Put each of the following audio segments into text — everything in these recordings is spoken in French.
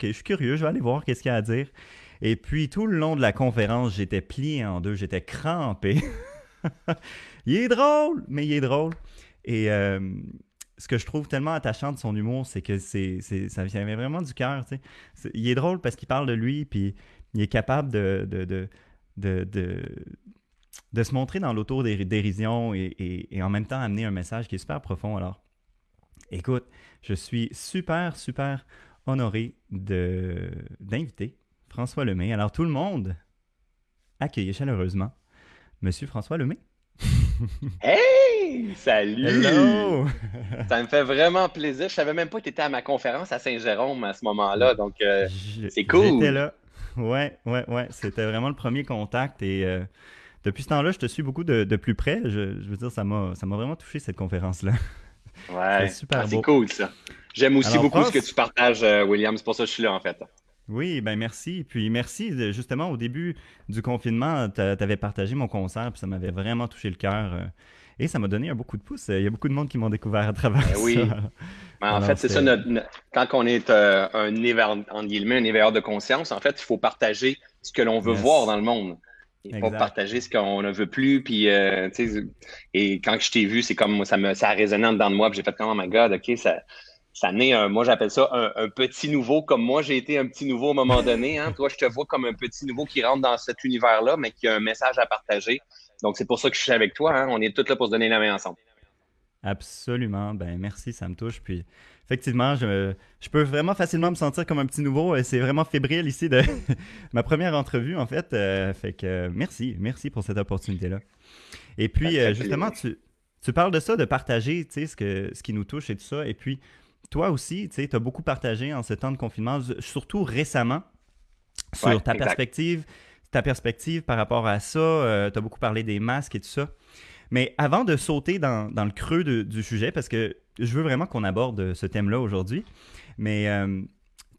OK, je suis curieux, je vais aller voir qu'est-ce qu'il y a à dire. Et puis, tout le long de la conférence, j'étais plié en deux, j'étais crampé. il est drôle, mais il est drôle. Et euh, ce que je trouve tellement attachant de son humour, c'est que c'est, ça vient vraiment du cœur. Il est drôle parce qu'il parle de lui, puis il est capable de, de, de, se montrer dans l'auto-dérision et, et, en même temps amener un message qui est super profond. Alors, écoute, je suis super, super honoré d'inviter François Lemay. Alors, tout le monde, accueillez chaleureusement Monsieur François Lemay. hey! Salut! Hello! Ça me fait vraiment plaisir. Je savais même pas que tu étais à ma conférence à Saint-Jérôme à ce moment-là, donc euh, c'est cool. J'étais là. Ouais, ouais, ouais. C'était vraiment le premier contact et euh, depuis ce temps-là, je te suis beaucoup de, plus près. Je, veux dire, ça m'a vraiment touché cette conférence-là. Ouais, c'est super ah, C'est cool ça. J'aime aussi beaucoup ce que tu partages, euh, William. C'est pour ça que je suis là en fait. Oui, ben merci. Puis merci, justement, au début du confinement, tu avais partagé mon concert, puis ça m'avait vraiment touché le cœur. Euh, et ça m'a donné un beaucoup de pouces. Il y a beaucoup de monde qui m'ont découvert à travers ben oui. ça. Ben, en fait, c'est ça, quand on est euh, un éveilleur, en guillemets, un éveilleur de conscience, en fait, il faut partager ce que l'on veut voir dans le monde. Il faut partager ce qu'on ne veut plus. Puis, euh, et quand je t'ai vu, c'est comme ça, me, ça a résonné en dedans de moi. Puis j'ai fait comme, oh my God, OK, ça, ça naît un, moi j'appelle ça un, petit nouveau, comme moi j'ai été un petit nouveau à un moment donné. Hein. Toi, je te vois comme un petit nouveau qui rentre dans cet univers-là, mais qui a un message à partager. Donc c'est pour ça que je suis avec toi. Hein. On est tous là pour se donner la main ensemble. Absolument. Ben merci, ça me touche. Puis effectivement, je, peux vraiment facilement me sentir comme un petit nouveau. C'est vraiment fébrile ici de ma première entrevue, en fait. Euh, fait que merci, merci pour cette opportunité-là. Et puis, euh, justement, tu, tu parles de ça, de partager ce, que, ce qui nous touche et tout ça. Et puis, toi aussi, tu as beaucoup partagé en ce temps de confinement, surtout récemment, sur ta perspective, ta perspective par rapport à ça. Euh, tu as beaucoup parlé des masques et tout ça. Mais avant de sauter dans, le creux du sujet, parce que je veux vraiment qu'on aborde ce thème-là aujourd'hui, mais euh,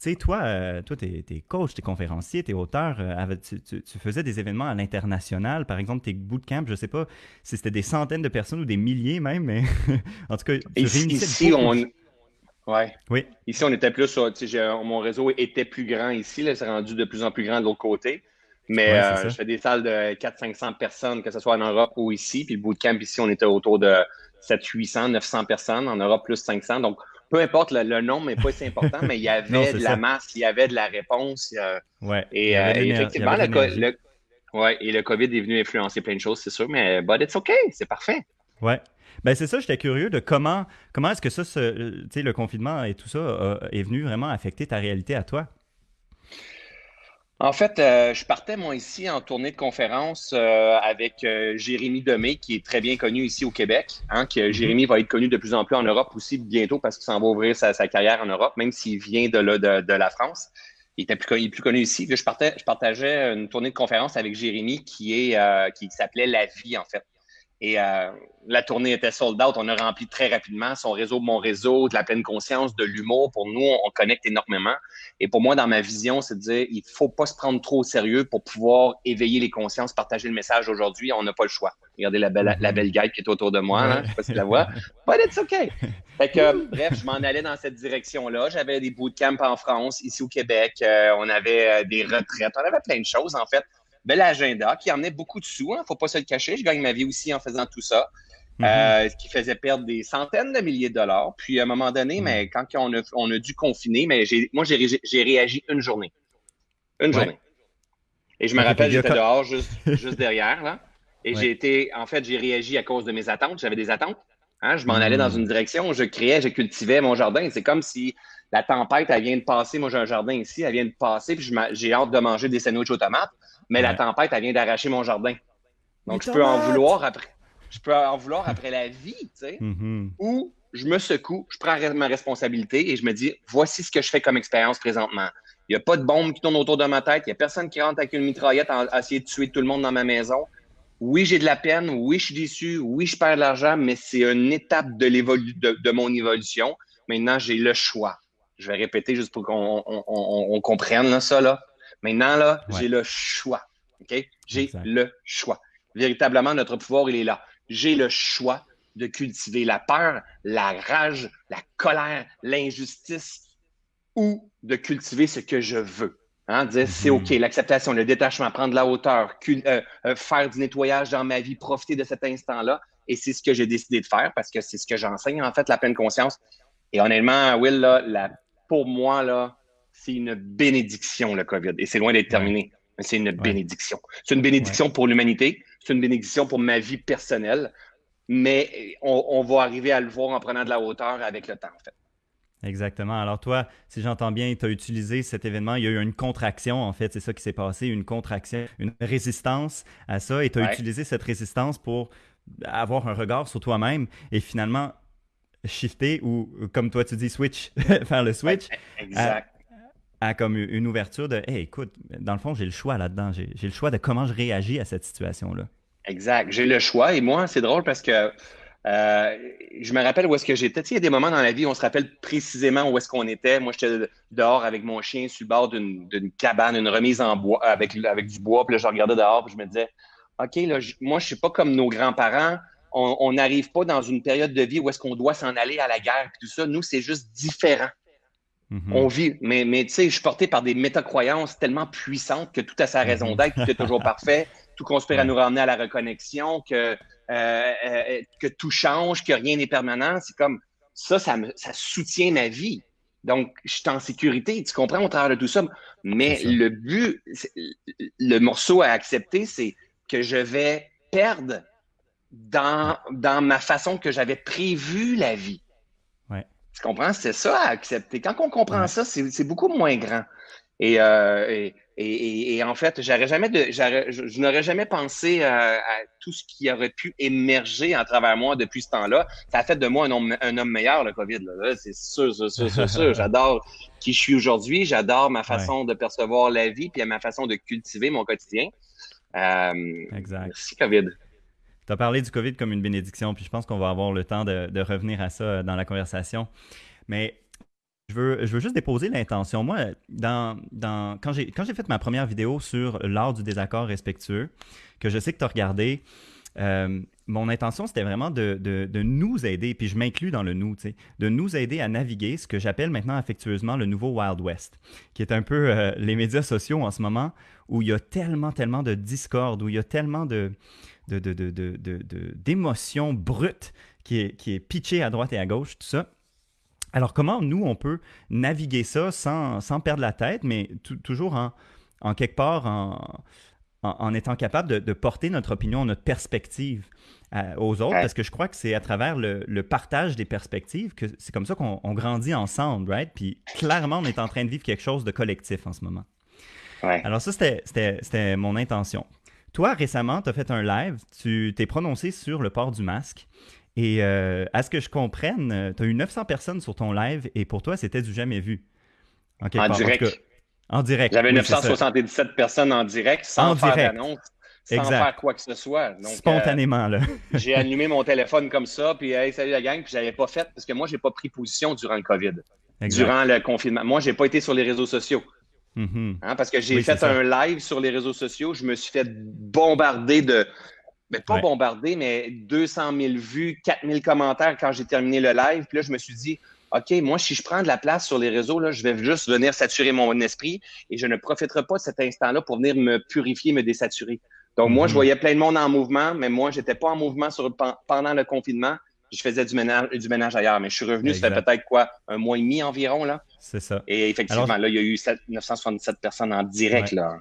tu sais, toi, euh, toi tu es, coach, tu es conférencier, tu es auteur, tu, tu, faisais des événements à l'international, par exemple, tes bootcamps, je sais pas si c'était des centaines de personnes ou des milliers même, mais en tout cas, tu ici, ici on, Ouais. Oui. Ici, on était plus mon réseau était plus grand ici. C'est rendu de plus en plus grand de l'autre côté. Mais euh, je fais des salles de 400-500 personnes, que ce soit en Europe ou ici. Puis le bootcamp ici, on était autour de 700-800, 900 personnes. En Europe, plus 500. Donc, peu importe le, nombre, mais pas si important, mais il y avait de la masse, il y avait de la réponse. ouais. Et euh, effectivement, le, ouais, et le COVID est venu influencer plein de choses, c'est sûr, mais but it's OK, c'est parfait. Ouais. Ben c'est ça, j'étais curieux de comment, comment est-ce que ça, le confinement et tout ça est venu vraiment affecter ta réalité à toi? En fait, euh, je partais moi ici en tournée de conférence euh, avec euh, Jérémy Demé, qui est très bien connu ici au Québec. Hein, que mm-hmm. Jérémy va être connu de plus en plus en Europe aussi bientôt parce qu'il s'en va ouvrir sa, carrière en Europe, même s'il vient de, de, la France. Il était plus, plus connu ici. Je, partais, je partageais une tournée de conférence avec Jérémy qui est qui s'appelait La Vie, en fait. Et euh, la tournée était sold out. On a rempli très rapidement son réseau, mon réseau, de la pleine conscience, de l'humour. Pour nous, on connecte énormément. Et pour moi, dans ma vision, c'est de dire, il faut pas se prendre trop au sérieux pour pouvoir éveiller les consciences, partager le message aujourd'hui. On n'a pas le choix. Regardez la belle, la belle guide qui est autour de moi. Hein, je sais pas si tu la vois. But it's OK. Fait que, bref, je m'en allais dans cette direction-là. J'avais des bootcamps en France, ici au Québec. Euh, on avait euh, des retraites. On avait plein de choses, en fait bel agenda qui emmenait beaucoup de sous. Il hein, ne faut pas se le cacher. Je gagne ma vie aussi en faisant tout ça. Mhm. Euh, ce qui faisait perdre des centaines de milliers de dollars. Puis à un moment donné, mhm. mais quand on a, on a dû confiner, mais moi, j'ai réagi une journée. Une journée. Et je me rappelle, j'étais dehors juste, juste derrière, là. Et j'ai été, en fait, j'ai réagi à cause de mes attentes. J'avais des attentes. Hein. Je m'en allais dans mhm. une direction, je créais, je cultivais mon jardin. C'est comme si la tempête, elle vient de passer. Moi, j'ai un jardin ici, elle vient de passer, puis j'ai hâte de manger des sandwichs aux tomates mais la tempête, elle vient d'arracher mon jardin. Donc, je peux en vouloir après. Je peux en vouloir après la vie, tu sais. Mm-hmm. Ou je me secoue, je prends ma responsabilité et je me dis voici ce que je fais comme expérience présentement. Il n'y a pas de bombe qui tourne autour de ma tête. Il n'y a personne qui rentre avec une mitraillette à essayer de tuer tout le monde dans ma maison. Oui, j'ai de la peine. Oui, je suis déçu. Oui, je perds de l'argent, mais c'est une étape de, de, mon évolution. Maintenant, j'ai le choix. Je vais répéter juste pour qu'on comprenne ça. Là. Maintenant, là, j'ai le choix. OK? J'ai le choix. Véritablement, notre pouvoir, il est là. J'ai le choix de cultiver la peur, la rage, la colère, l'injustice, ou de cultiver ce que je veux. Hein, dire c'est mhm. OK, l'acceptation, le détachement, prendre la hauteur, euh, euh, faire du nettoyage dans ma vie, profiter de cet instant-là. Et c'est ce que j'ai décidé de faire parce que c'est ce que j'enseigne, en fait, la pleine conscience. Et honnêtement, Will, là, pour moi, là, c'est une bénédiction, le COVID. Et c'est loin d'être terminé, mais c'est une bénédiction. C'est une bénédiction pour l'humanité, c'est une bénédiction pour ma vie personnelle, mais on, on va arriver à le voir en prenant de la hauteur avec le temps, en fait. Exactement. Alors toi, si j'entends bien, tu as utilisé cet événement, il y a eu une contraction, en fait, c'est ça qui s'est passé, une contraction, une résistance à ça, et tu as utilisé cette résistance pour avoir un regard sur toi-même et finalement shifter ou, comme toi tu dis, switch, faire le switch. exact. À, comme une ouverture de, hey, écoute, dans le fond, j'ai le choix là-dedans, j'ai le choix de comment je réagis à cette situation-là. Exact. J'ai le choix et moi, c'est drôle parce que euh, je me rappelle où est-ce que j'étais. Tu sais, il y a des moments dans la vie où on se rappelle précisément où est-ce qu'on était. Moi, j'étais dehors avec mon chien sur le bord d'une cabane, une remise en bois avec, avec du bois. Puis là, je regardais dehors puis je me disais, OK, là, moi, je suis pas comme nos grands-parents. On n'arrive pas dans une période de vie où est-ce qu'on doit s'en aller à la guerre et tout ça. Nous, c'est juste différent. Mm-hmm. On vit, mais, mais tu sais, je suis porté par des métacroyances tellement puissantes que tout a sa raison mm-hmm. d'être, tout est toujours parfait, tout conspire à nous ramener à la reconnexion, que euh, euh, que tout change, que rien n'est permanent. C'est comme ça, ça, me, ça soutient ma vie. Donc, je suis en sécurité, tu comprends au travers de tout ça. Mais le but, le morceau à accepter, c'est que je vais perdre dans, dans ma façon que j'avais prévu la vie. Ouais. Tu comprends? C'est ça à accepter. Quand on comprend ça, c'est beaucoup moins grand. Et, euh, et, en fait, j'aurais jamais de, je, n'aurais jamais pensé à, tout ce qui aurait pu émerger à travers moi depuis ce temps-là. Ça a fait de moi un homme, un homme meilleur, le COVID. C'est sûr, c'est sûr, c'est sûr. J'adore qui je suis aujourd'hui. J'adore ma façon de percevoir la vie puis ma façon de cultiver mon quotidien. Euh, exact. Merci, COVID. Tu as parlé du COVID comme une bénédiction, puis je pense qu'on va avoir le temps de, revenir à ça dans la conversation. Mais je veux, je veux juste déposer l'intention. Moi, dans, quand j'ai fait ma première vidéo sur l'art du désaccord respectueux, que je sais que tu as regardé, euh, mon intention, c'était vraiment de, de, de, nous aider, puis je m'inclus dans le nous, de nous aider à naviguer ce que j'appelle maintenant affectueusement le nouveau Wild West, qui est un peu euh, les médias sociaux en ce moment, où il y a tellement, tellement de discorde, où il y a tellement de, d'émotions brutes qui est, qui est pitché à droite et à gauche, tout ça. Alors, comment nous, on peut naviguer ça sans, sans perdre la tête, mais toujours en, en, quelque part en, en, étant capable de, porter notre opinion, notre perspective euh, aux autres, parce que je crois que c'est à travers le, le, partage des perspectives que c'est comme ça qu'on grandit ensemble, right? Puis clairement, on est en train de vivre quelque chose de collectif en ce moment. Alors ça, c'était mon intention. Toi, récemment, tu as fait un live, tu t'es prononcé sur le port du masque. Et euh, à ce que je comprenne, euh, tu as eu 900 personnes sur ton live et pour toi, c'était du jamais vu. en, direct. En, direct. J'avais 977 personnes en direct sans faire d'annonce, sans faire quoi que ce soit. Euh, Spontanément, là. j'ai allumé mon téléphone comme ça, puis hey, salut la gang, puis j'avais pas fait parce que moi, j'ai pas pris position durant le COVID, durant le confinement. Moi, j'ai pas été sur les réseaux sociaux. Mm-hmm. Hein, parce que j'ai fait un live sur les réseaux sociaux, je me suis fait bombarder de mais pas bombardé, mais 200 000 vues, 4 000 commentaires quand j'ai terminé le live. Puis là, je me suis dit, OK, moi, si je prends de la place sur les réseaux, là, je vais juste venir saturer mon esprit et je ne profiterai pas de cet instant-là pour venir me purifier, me désaturer. Donc, moi, je mhm. voyais plein de monde en mouvement, mais moi, j'étais pas en mouvement sur, pendant le confinement. Je faisais du ménage, du ménage ailleurs, mais je suis revenu, ça fait peut-être quoi, un mois et demi environ, là. C'est ça. Et effectivement, là, il y a eu 977 personnes en direct, là.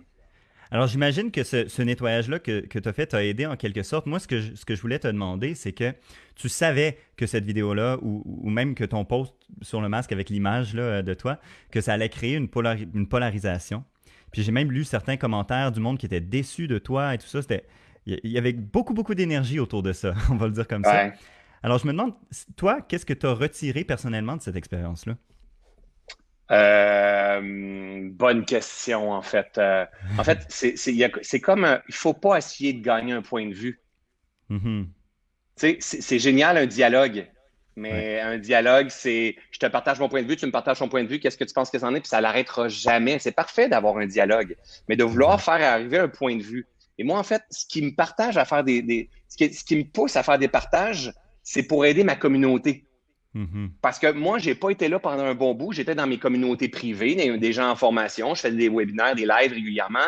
Alors, j'imagine que ce, nettoyage-là que, tu as fait t'a aidé en quelque sorte. Moi, ce que je, ce que je voulais te demander, c'est que tu savais que cette vidéo-là, ou, même que ton post sur le masque avec l'image de toi, que ça allait créer une, une polarisation. Puis j'ai même lu certains commentaires du monde qui était déçu de toi et tout ça. C'était, il y avait beaucoup, beaucoup d'énergie autour de ça, on va le dire comme ça. Alors, je me demande, toi, qu'est-ce que tu as retiré personnellement de cette expérience-là? Euh, bonne question, en fait. Euh, en fait, c'est comme, il il faut pas essayer de gagner un point de vue. Mm-hmm. C'est génial un dialogue, mais un dialogue, c'est je te partage mon point de vue, tu me partages ton point de vue, qu'est-ce que tu penses que c'en est, puis ça l'arrêtera jamais. C'est parfait d'avoir un dialogue, mais de vouloir faire arriver un point de vue. Et moi, en fait, ce qui me partage à faire des, ce, qui, ce qui me pousse à faire des partages, c'est pour aider ma communauté. Mhm. Parce que moi, j'ai pas été là pendant un bon bout. J'étais dans mes communautés privées, des, gens en formation. Je faisais des webinaires, des lives régulièrement.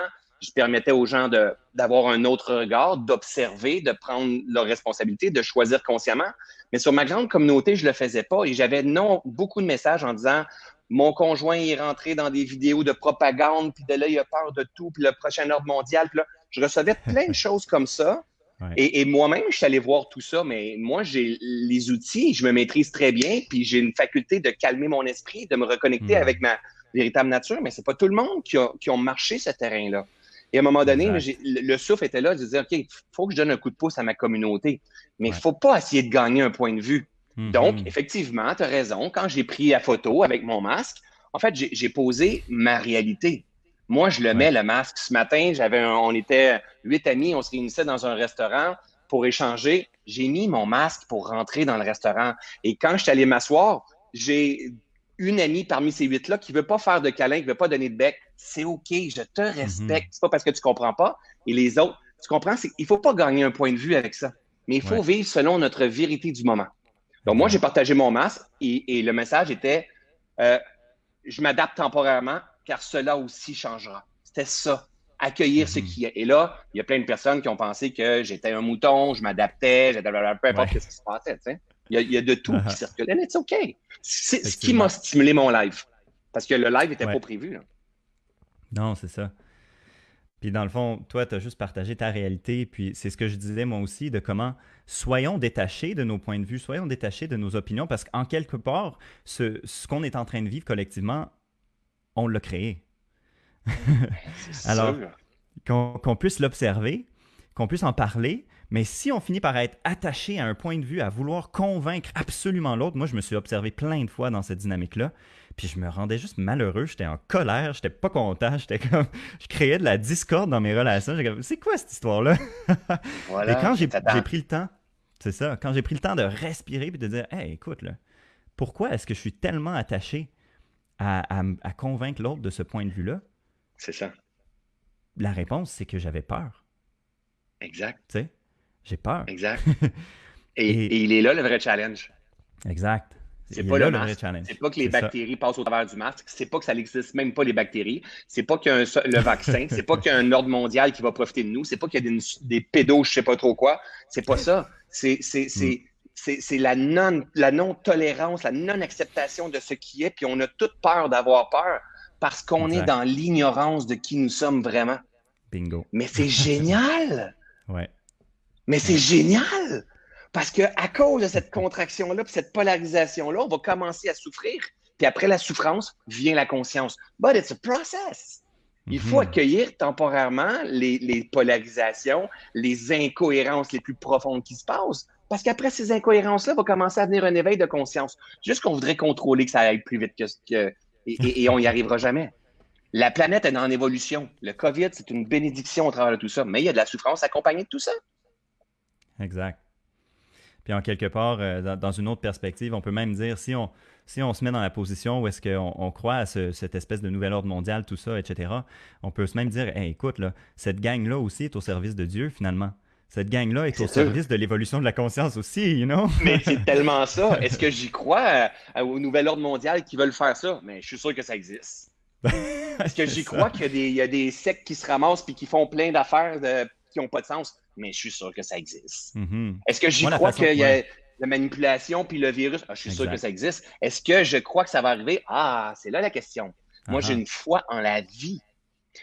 Je permettais aux gens de- d'avoir un autre regard, d'observer, de prendre leurs responsabilités, de choisir consciemment. Mais sur ma grande communauté, je le faisais pas et j'avais non beaucoup de messages en disant mon conjoint est rentré dans des vidéos de propagande, puis de là, il a peur de tout, puis le prochain ordre mondial. Puis là, je recevais plein de choses comme ça. Ouais. Et, et moi-même, je suis allé voir tout ça, mais moi, j'ai les outils, je me maîtrise très bien, puis j'ai une faculté de calmer mon esprit, de me reconnecter Mm. avec ma véritable nature, mais c'est pas tout le monde qui a, qui marché ce terrain-là. Et à un moment donné, le, le souffle était là de dire, OK, il faut que je donne un coup de pouce à ma communauté, mais il Ouais. faut pas essayer de gagner un point de vue. Mhm. Donc, effectivement, tu as raison. Quand j'ai pris la photo avec mon masque, en fait, j'ai j'ai posé ma réalité. Moi, je le mets, le masque. Ce matin, j'avais un- on était huit amis, on se réunissait dans un restaurant pour échanger. J'ai mis mon masque pour rentrer dans le restaurant. Et quand je suis allé m'asseoir, j'ai une amie parmi ces huit-là qui veut pas faire de câlin, qui veut pas donner de bec. C'est OK, je te respecte. C'est pas parce que tu comprends pas. Et les autres, tu comprends, il faut pas gagner un point de vue avec ça. Mais il faut Ouais. vivre selon notre vérité du moment. Donc, moi, j'ai partagé mon masque et, et le message était euh, Je m'adapte temporairement car cela aussi changera. C'était ça, accueillir ce Mhm. qui est. Et là, il y a plein de personnes qui ont pensé que j'étais un mouton, je m'adaptais, j'étais peu importe Ouais. ce qui se passait. Il y, a, il y a de tout Uh-huh. qui circulait, mais c'est OK. C'est ce qui m'a stimulé mon live. Parce que le live n'était Ouais. pas prévu. là. Non, c'est ça. Puis dans le fond, toi, tu as juste partagé ta réalité. Puis c'est ce que je disais moi aussi, de comment soyons détachés de nos points de vue, soyons détachés de nos opinions, parce qu'en quelque part, ce, ce qu'on est en train de vivre collectivement, on l'a créé. Alors. Qu'on puisse l'observer, qu'on puisse en parler, mais si on finit par être attaché à un point de vue, à vouloir convaincre absolument l'autre, moi je me suis observé plein de fois dans cette dynamique-là, puis je me rendais juste malheureux, j'étais en colère, j'étais pas content, j'étais comme, je créais de la discorde dans mes relations, j'étais comme, c'est quoi cette histoire-là? Voilà, Et quand j'ai pris le temps, c'est ça, quand j'ai pris le temps de respirer puis de dire, hey, écoute, là, pourquoi est-ce que je suis tellement attaché à, à- à convaincre l'autre de ce point de vue-là? C'est ça. La réponse, c'est que j'avais peur, Exact. tu sais, j'ai peur. Exact. Et, Et- et il est là le vrai challenge. Exact. C'est est pas là le vrai challenge. C'est pas que les ça. bactéries passent au travers du masque. C'est pas que ça n'existe même pas les bactéries. C'est pas qu'il y a un le vaccin. C'est pas qu'il y a un ordre mondial qui va profiter de nous. C'est pas qu'il y a des, des pédos, je sais pas trop quoi. C'est pas ça. C'est c'est- Mm. C'est- la non la non-tolérance, la non-acceptation de ce qui est. Puis on a toute peur d'avoir peur parce qu'on est dans l'ignorance de qui nous sommes vraiment. Bingo. Mais c'est génial! Ouais. Mais c'est génial! Parce que à cause de cette contraction-là, puis cette polarisation-là, on va commencer à souffrir. Puis après la souffrance, vient la conscience. But it's a process. Il faut Mhm. accueillir temporairement les, les polarisations, les incohérences les plus profondes qui se passent. Parce qu'après ces incohérences-là, va commencer à venir un éveil de conscience. Juste qu'on voudrait contrôler que ça aille plus vite que, que et, on n'y arrivera jamais. La planète est en évolution. Le COVID, c'est une bénédiction au travers de tout ça. Mais il y a de la souffrance accompagnée de tout ça. Exact. Puis en quelque part, euh, dans, une autre perspective, on peut même dire, si on, si on se met dans la position où est-ce qu'on on croit à ce- cette espèce de nouvel ordre mondial, tout ça, etc., on peut se même dire, écoute, cette gang-là aussi est au service de Dieu, finalement. Cette gang-là est au service de l'évolution de la conscience aussi, you know? Mais c'est tellement ça. Est-ce que j'y crois euh, au nouvel ordre mondial qui veulent faire ça? Mais je suis sûr que ça existe. Est-ce que j'y crois qu'il y a des, il y a des sectes qui se ramassent puis qui font plein d'affaires qui n'ont pas de sens? Mais je suis sûr que ça existe. Mhm. Est-ce que j'y crois qu'il y a la manipulation puis le virus? Ah, je suis sûr que ça existe. Est-ce que je crois que ça va arriver? Ah, c'est là la question. Moi, j'ai ah. une foi en la vie.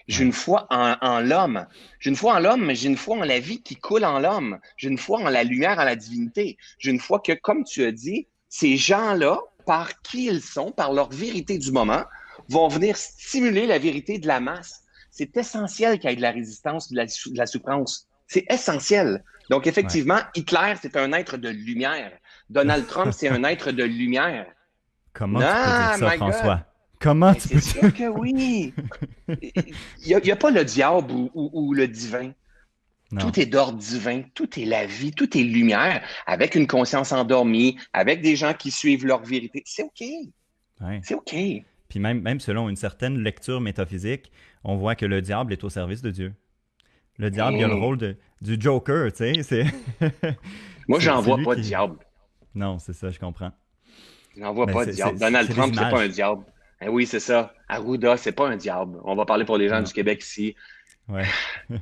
J'ai une foi en, en l'homme. J'ai une foi en l'homme, mais j'ai une foi en la vie qui coule en l'homme. J'ai une foi en la lumière, en la divinité. J'ai une foi que, comme tu as dit, ces gens-là, par qui ils sont, par leur vérité du moment, vont venir stimuler la vérité de la masse. C'est essentiel qu'il y ait de la résistance, de la, sou- de la souffrance. C'est essentiel. Donc, effectivement, Hitler, c'est un être de lumière. Donald Trump, c'est un être de lumière. Comment tu peux dire ça, God. Comment Mais tu c'est peux sûr que oui. Il n'y a, pas le diable ou, ou- ou le divin. Non. Tout est d'ordre divin, tout est la vie, tout est lumière, avec une conscience endormie, avec des gens qui suivent leur vérité. C'est OK. Ouais. C'est OK. Puis même, même selon une certaine lecture métaphysique, on voit que le diable est au service de Dieu. Le diable, il a le rôle de, du Joker, tu sais. Moi, j'en vois pas qui- de diable. Non, c'est ça, je comprends. Il n'en voit pas de diable. Donald Trump, c'est pas un diable. Eh oui, c'est ça. Arruda, c'est pas un diable. On va parler pour les gens du Québec ici. Ouais.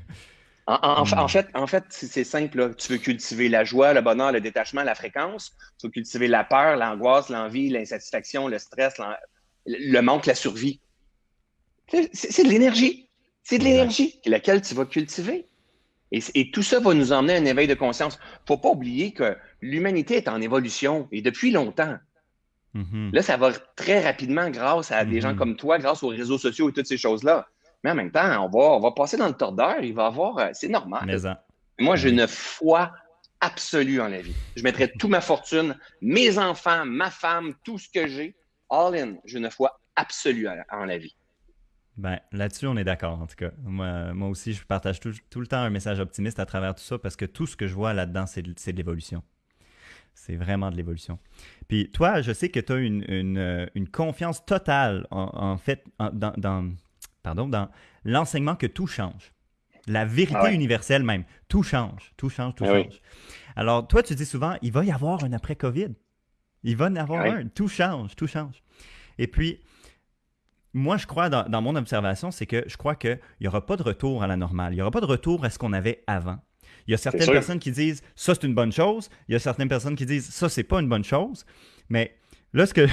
en, hmm. fait, en fait c'est simple. Tu veux cultiver la joie, le bonheur, le détachement, la fréquence. Tu veux cultiver la peur, l'angoisse, l'envie, l'insatisfaction, le stress, le manque, la survie. C'est de l'énergie. C'est de l'énergie laquelle tu vas cultiver. Et, tout ça va nous emmener à un éveil de conscience. faut pas oublier que l'humanité est en évolution et depuis longtemps. Mm-hmm. Là, ça va très rapidement grâce à des gens mm-hmm. comme toi, grâce aux réseaux sociaux et toutes ces choses-là. Mais en même temps, on va, on va passer dans le tordeur, il va avoir. Euh, c'est normal. Moi, j'ai une foi absolue en la vie. Je mettrais toute ma fortune, mes enfants, ma femme, tout ce que j'ai, all in. J'ai une foi absolue en la vie. Ben, là-dessus, on est d'accord, en tout cas. Moi, moi aussi, je partage tout, le temps un message optimiste à travers tout ça parce que tout ce que je vois là-dedans, c'est de, de l'évolution. C'est vraiment de l'évolution. Puis toi, je sais que tu as une, une, une, confiance totale, en, fait, dans, dans, pardon, dans l'enseignement que tout change. La vérité ah universelle même. Tout change, tout change, tout ah change. Alors, toi, tu dis souvent, il va y avoir un après-COVID. Il va y en avoir un. Tout change, tout change. Et puis, moi, je crois, dans, mon observation, c'est que je crois qu'il n'y aura pas de retour à la normale. Il n'y aura pas de retour à ce qu'on avait avant. Il y a certaines personnes qui disent ça, c'est une bonne chose. Il y a certaines personnes qui disent ça, c'est pas une bonne chose. Mais là, ce que.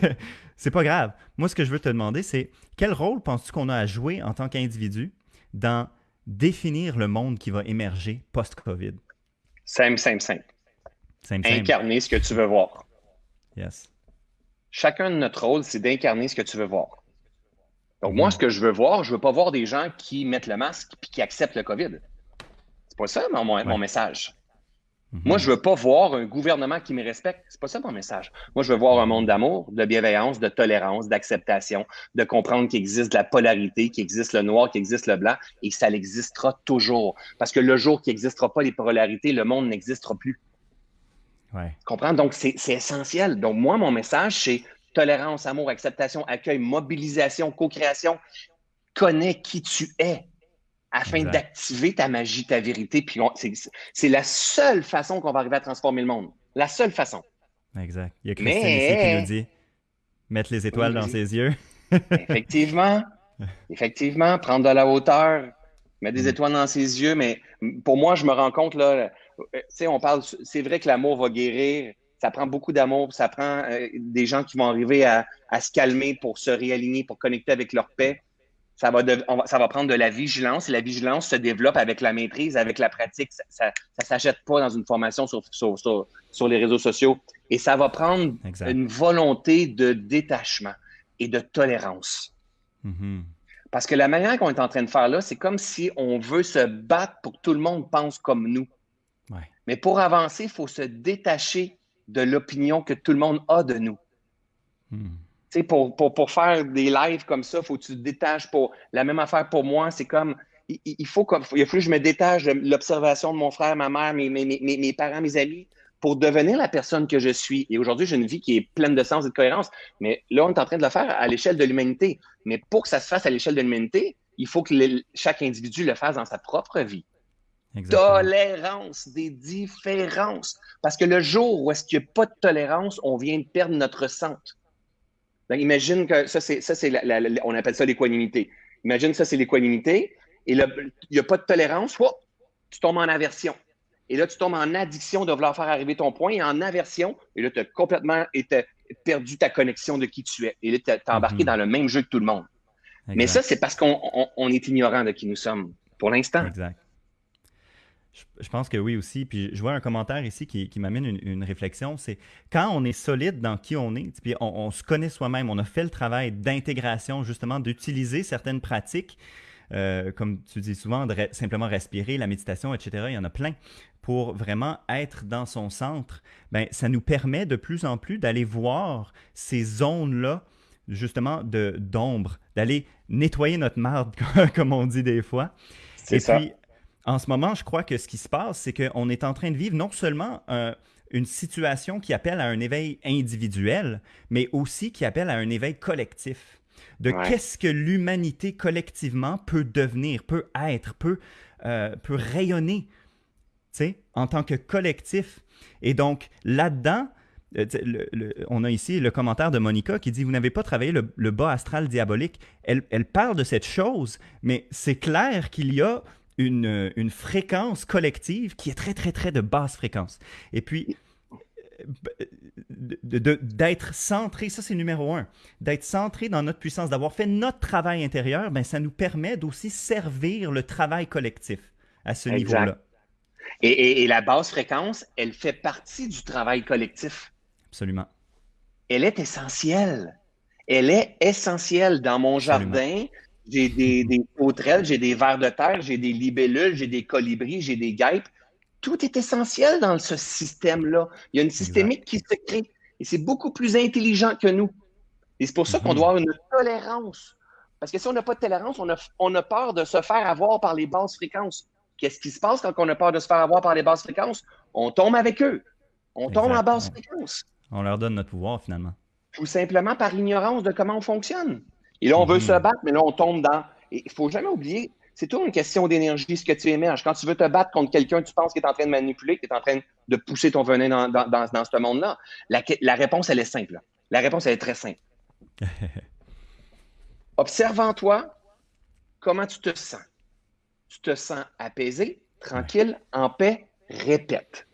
c'est pas grave. Moi, ce que je veux te demander, c'est quel rôle penses-tu qu'on a à jouer en tant qu'individu dans définir le monde qui va émerger post-COVID? Simple, simple, simple. Incarner ce que tu veux voir. Yes. Chacun de notre rôle, c'est d'incarner ce que tu veux voir. Donc, moi, ce que je veux voir, je veux pas voir des gens qui mettent le masque et qui acceptent le COVID. C'est pas ça mon, mon message. Mhm. Moi, je veux pas voir un gouvernement qui me respecte. C'est pas ça mon message. Moi, je veux voir un monde d'amour, de bienveillance, de tolérance, d'acceptation, de comprendre qu'il existe de la polarité, qu'il existe le noir, qu'il existe le blanc et que ça existera toujours. Parce que le jour qu'il n'existera pas les polarités, le monde n'existera plus. Ouais. Comprends? Donc, c'est essentiel. Donc, moi, mon message, c'est tolérance, amour, acceptation, accueil, mobilisation, co-création. Connais qui tu es afin d'activer ta magie, ta vérité. Puis c'est la seule façon qu'on va arriver à transformer le monde. La seule façon. Exact. Il y a Christine ici qui nous dit mettre les étoiles dans ses yeux. effectivement. Effectivement. Prendre de la hauteur, mettre des mm. étoiles dans ses yeux. Mais pour moi, je me rends compte, là, euh, tu sais, on parle, c'est vrai que l'amour va guérir ça prend beaucoup d'amour, ça prend euh, des gens qui vont arriver à, se calmer pour se réaligner, pour connecter avec leur paix. Ça va, ça va prendre de la vigilance et la vigilance se développe avec la maîtrise, avec la pratique. Ça ne s'achète pas dans une formation sur, sur, les réseaux sociaux. Et ça va prendre une volonté de détachement et de tolérance. Mm-hmm. Parce que la manière qu'on est en train de faire là, c'est comme si on veut se battre pour que tout le monde pense comme nous. Mais pour avancer, il faut se détacher de l'opinion que tout le monde a de nous. Hmm. Pour, pour, pour, faire des lives comme ça, il faut que tu te détaches. Pour... La même affaire pour moi, c'est comme il, faut il faut que je me détache de l'observation de mon frère, ma mère, mes, mes, mes, mes, parents, mes amis, pour devenir la personne que je suis. Et aujourd'hui, j'ai une vie qui est pleine de sens et de cohérence. Mais là, on est en train de le faire à l'échelle de l'humanité. Mais pour que ça se fasse à l'échelle de l'humanité, il faut que chaque individu le fasse dans sa propre vie. Tolérance des différences. Parce que le jour où est-ce qu'il n'y a pas de tolérance, on vient de perdre notre centre. Donc, imagine que ça, c'est, ça, c'est on appelle ça l'équanimité. Imagine ça, c'est l'équanimité. Et là, il n'y a pas de tolérance, tu tombes en aversion. Et là, tu tombes en addiction de vouloir faire arriver ton point et en aversion. Et là, tu as complètement été, perdu ta connexion de qui tu es. Et là, tu es embarqué mm-hmm. dans le même jeu que tout le monde. Mais ça, c'est parce qu'on est ignorant de qui nous sommes pour l'instant. Exact. Je, pense que oui aussi. Puis je vois un commentaire ici qui, m'amène une, réflexion. C'est quand on est solide dans qui on est, puis on, se connaît soi-même, on a fait le travail d'intégration, justement, d'utiliser certaines pratiques, euh, comme tu dis souvent, de simplement respirer, la méditation, etc. Il y en a plein pour vraiment être dans son centre. Ben, ça nous permet de plus en plus d'aller voir ces zones-là justement d'ombre, d'aller nettoyer notre marde, comme on dit des fois. Et ça. puis, en ce moment, je crois que ce qui se passe, c'est qu'on est en train de vivre non seulement euh, une situation qui appelle à un éveil individuel, mais aussi qui appelle à un éveil collectif. De qu'est-ce que l'humanité collectivement peut devenir, peut être, peut, euh, peut rayonner en tant que collectif. Et donc, là-dedans, on a ici le commentaire de Monica qui dit Vous n'avez pas travaillé le, bas astral diabolique. Elle, elle, parle de cette chose, mais c'est clair qu'il y a une, une, fréquence collective qui est très, très, très de basse fréquence. Et puis, d'être centré, ça c'est numéro un, d'être centré dans notre puissance, d'avoir fait notre travail intérieur, ben, ça nous permet d'aussi servir le travail collectif à ce niveau-là. Et, la basse fréquence, elle fait partie du travail collectif. Absolument. Elle est essentielle. Elle est essentielle. Dans mon jardin, j'ai des, des j'ai des vers de terre, j'ai des libellules, j'ai des colibris, j'ai des guêpes tout est essentiel dans ce système-là. Il y a une systémique qui se crée et c'est beaucoup plus intelligent que nous. Et c'est pour ça qu'on mhm. doit avoir une tolérance. Parce que si on n'a pas de tolérance, on a, on a peur de se faire avoir par les basses fréquences. Qu'est-ce qui se passe quand on a peur de se faire avoir par les basses fréquences? On tombe avec eux. On tombe en basse fréquence. On leur donne notre pouvoir finalement. Tout simplement par ignorance de comment on fonctionne. Et là, on veut mhm. se battre, mais là, on tombe dans. Il ne faut jamais oublier, c'est toujours une question d'énergie, ce que tu émerges. Quand tu veux te battre contre quelqu'un, tu penses qu'il est en train de manipuler, qu'il est en train de pousser ton venin dans, dans, ce monde-là. La, réponse, elle est simple. La réponse, elle est très simple. Observe en toi comment tu te sens. Tu te sens apaisé, tranquille, en paix, répète.